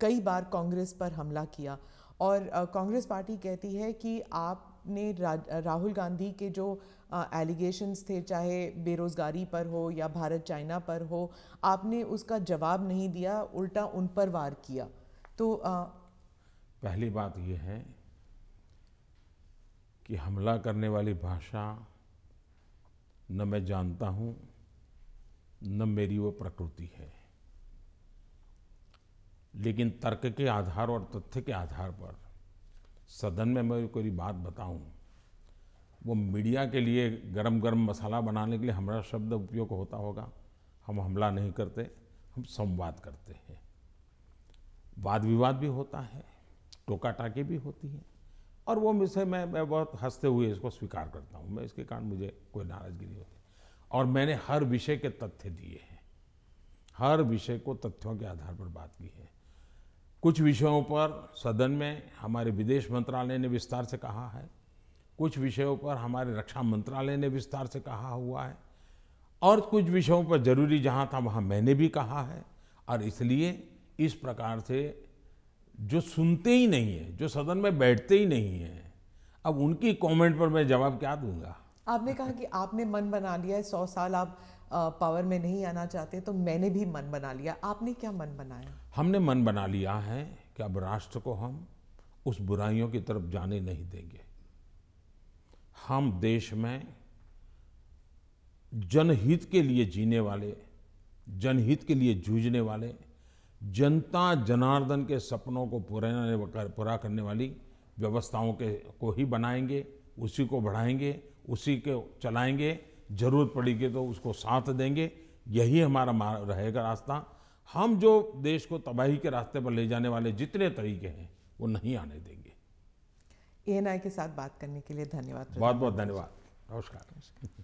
S1: कई बार कांग्रेस पर हमला किया और कांग्रेस पार्टी कहती है कि आपने राहुल गांधी के जो एलिगेशंस थे चाहे बेरोज़गारी पर हो या भारत चाइना पर हो आपने उसका जवाब नहीं दिया उल्टा उन पर वार किया। तो आ,
S2: पहली बात यह है कि हमला करने वाली भाषा न मैं जानता हूँ, न मेरी वो प्रकृति है। लेकिन तर्क के आधार और तथ्य के आधार पर सदन में मैं कोई बात बताऊँ, वो मीडिया के लिए गरम गरम मसाला बनाने के लिए हमारा शब्द उपयोग होता होगा। हम हमला नहीं करते, हम संवाद करते हैं। वाद विवाद भी होता है टोका टाकी भी होती है। और वो मुझसे, मैं मैं बहुत हँसते हुए इसको स्वीकार करता हूँ। मैं इसके कारण मुझे कोई नाराज़गी नहीं होती। और मैंने हर विषय के तथ्य दिए हैं। हर विषय को तथ्यों के आधार पर बात की है। कुछ विषयों पर सदन में हमारे विदेश मंत्रालय ने विस्तार से कहा है। कुछ विषयों पर हमारे रक्षा मंत्रालय ने विस्तार से कहा हुआ है। और कुछ विषयों पर ज़रूरी जहाँ था वहाँ मैंने भी कहा है। और इसलिए इस प्रकार से जो सुनते ही नहीं है जो सदन में बैठते ही नहीं है अब उनकी कमेंट पर मैं जवाब क्या दूँगा?
S1: आपने कहा कि आपने मन बना लिया है सौ साल आप पावर में नहीं आना चाहते तो मैंने भी मन बना लिया। आपने क्या मन बनाया?
S2: हमने मन बना लिया है कि अब राष्ट्र को हम उस बुराइयों की तरफ़ जाने नहीं देंगे। हम देश में जनहित के लिए जीने वाले जनहित के लिए जूझने वाले जनता जनार्दन के सपनों को पूरा पूरा करने वाली व्यवस्थाओं के को ही बनाएँगे उसी को बढ़ाएँगे उसी को चलाएँगे ज़रूरत पड़ेगी तो उसको साथ देंगे यही हमारा रहेगा रास्ता। हम जो देश को तबाही के रास्ते पर ले जाने वाले जितने तरीके हैं वो नहीं आने देंगे।
S1: एएनआई के साथ बात करने के लिए धन्यवाद
S2: बहुत बहुत धन्यवाद। नमस्कार।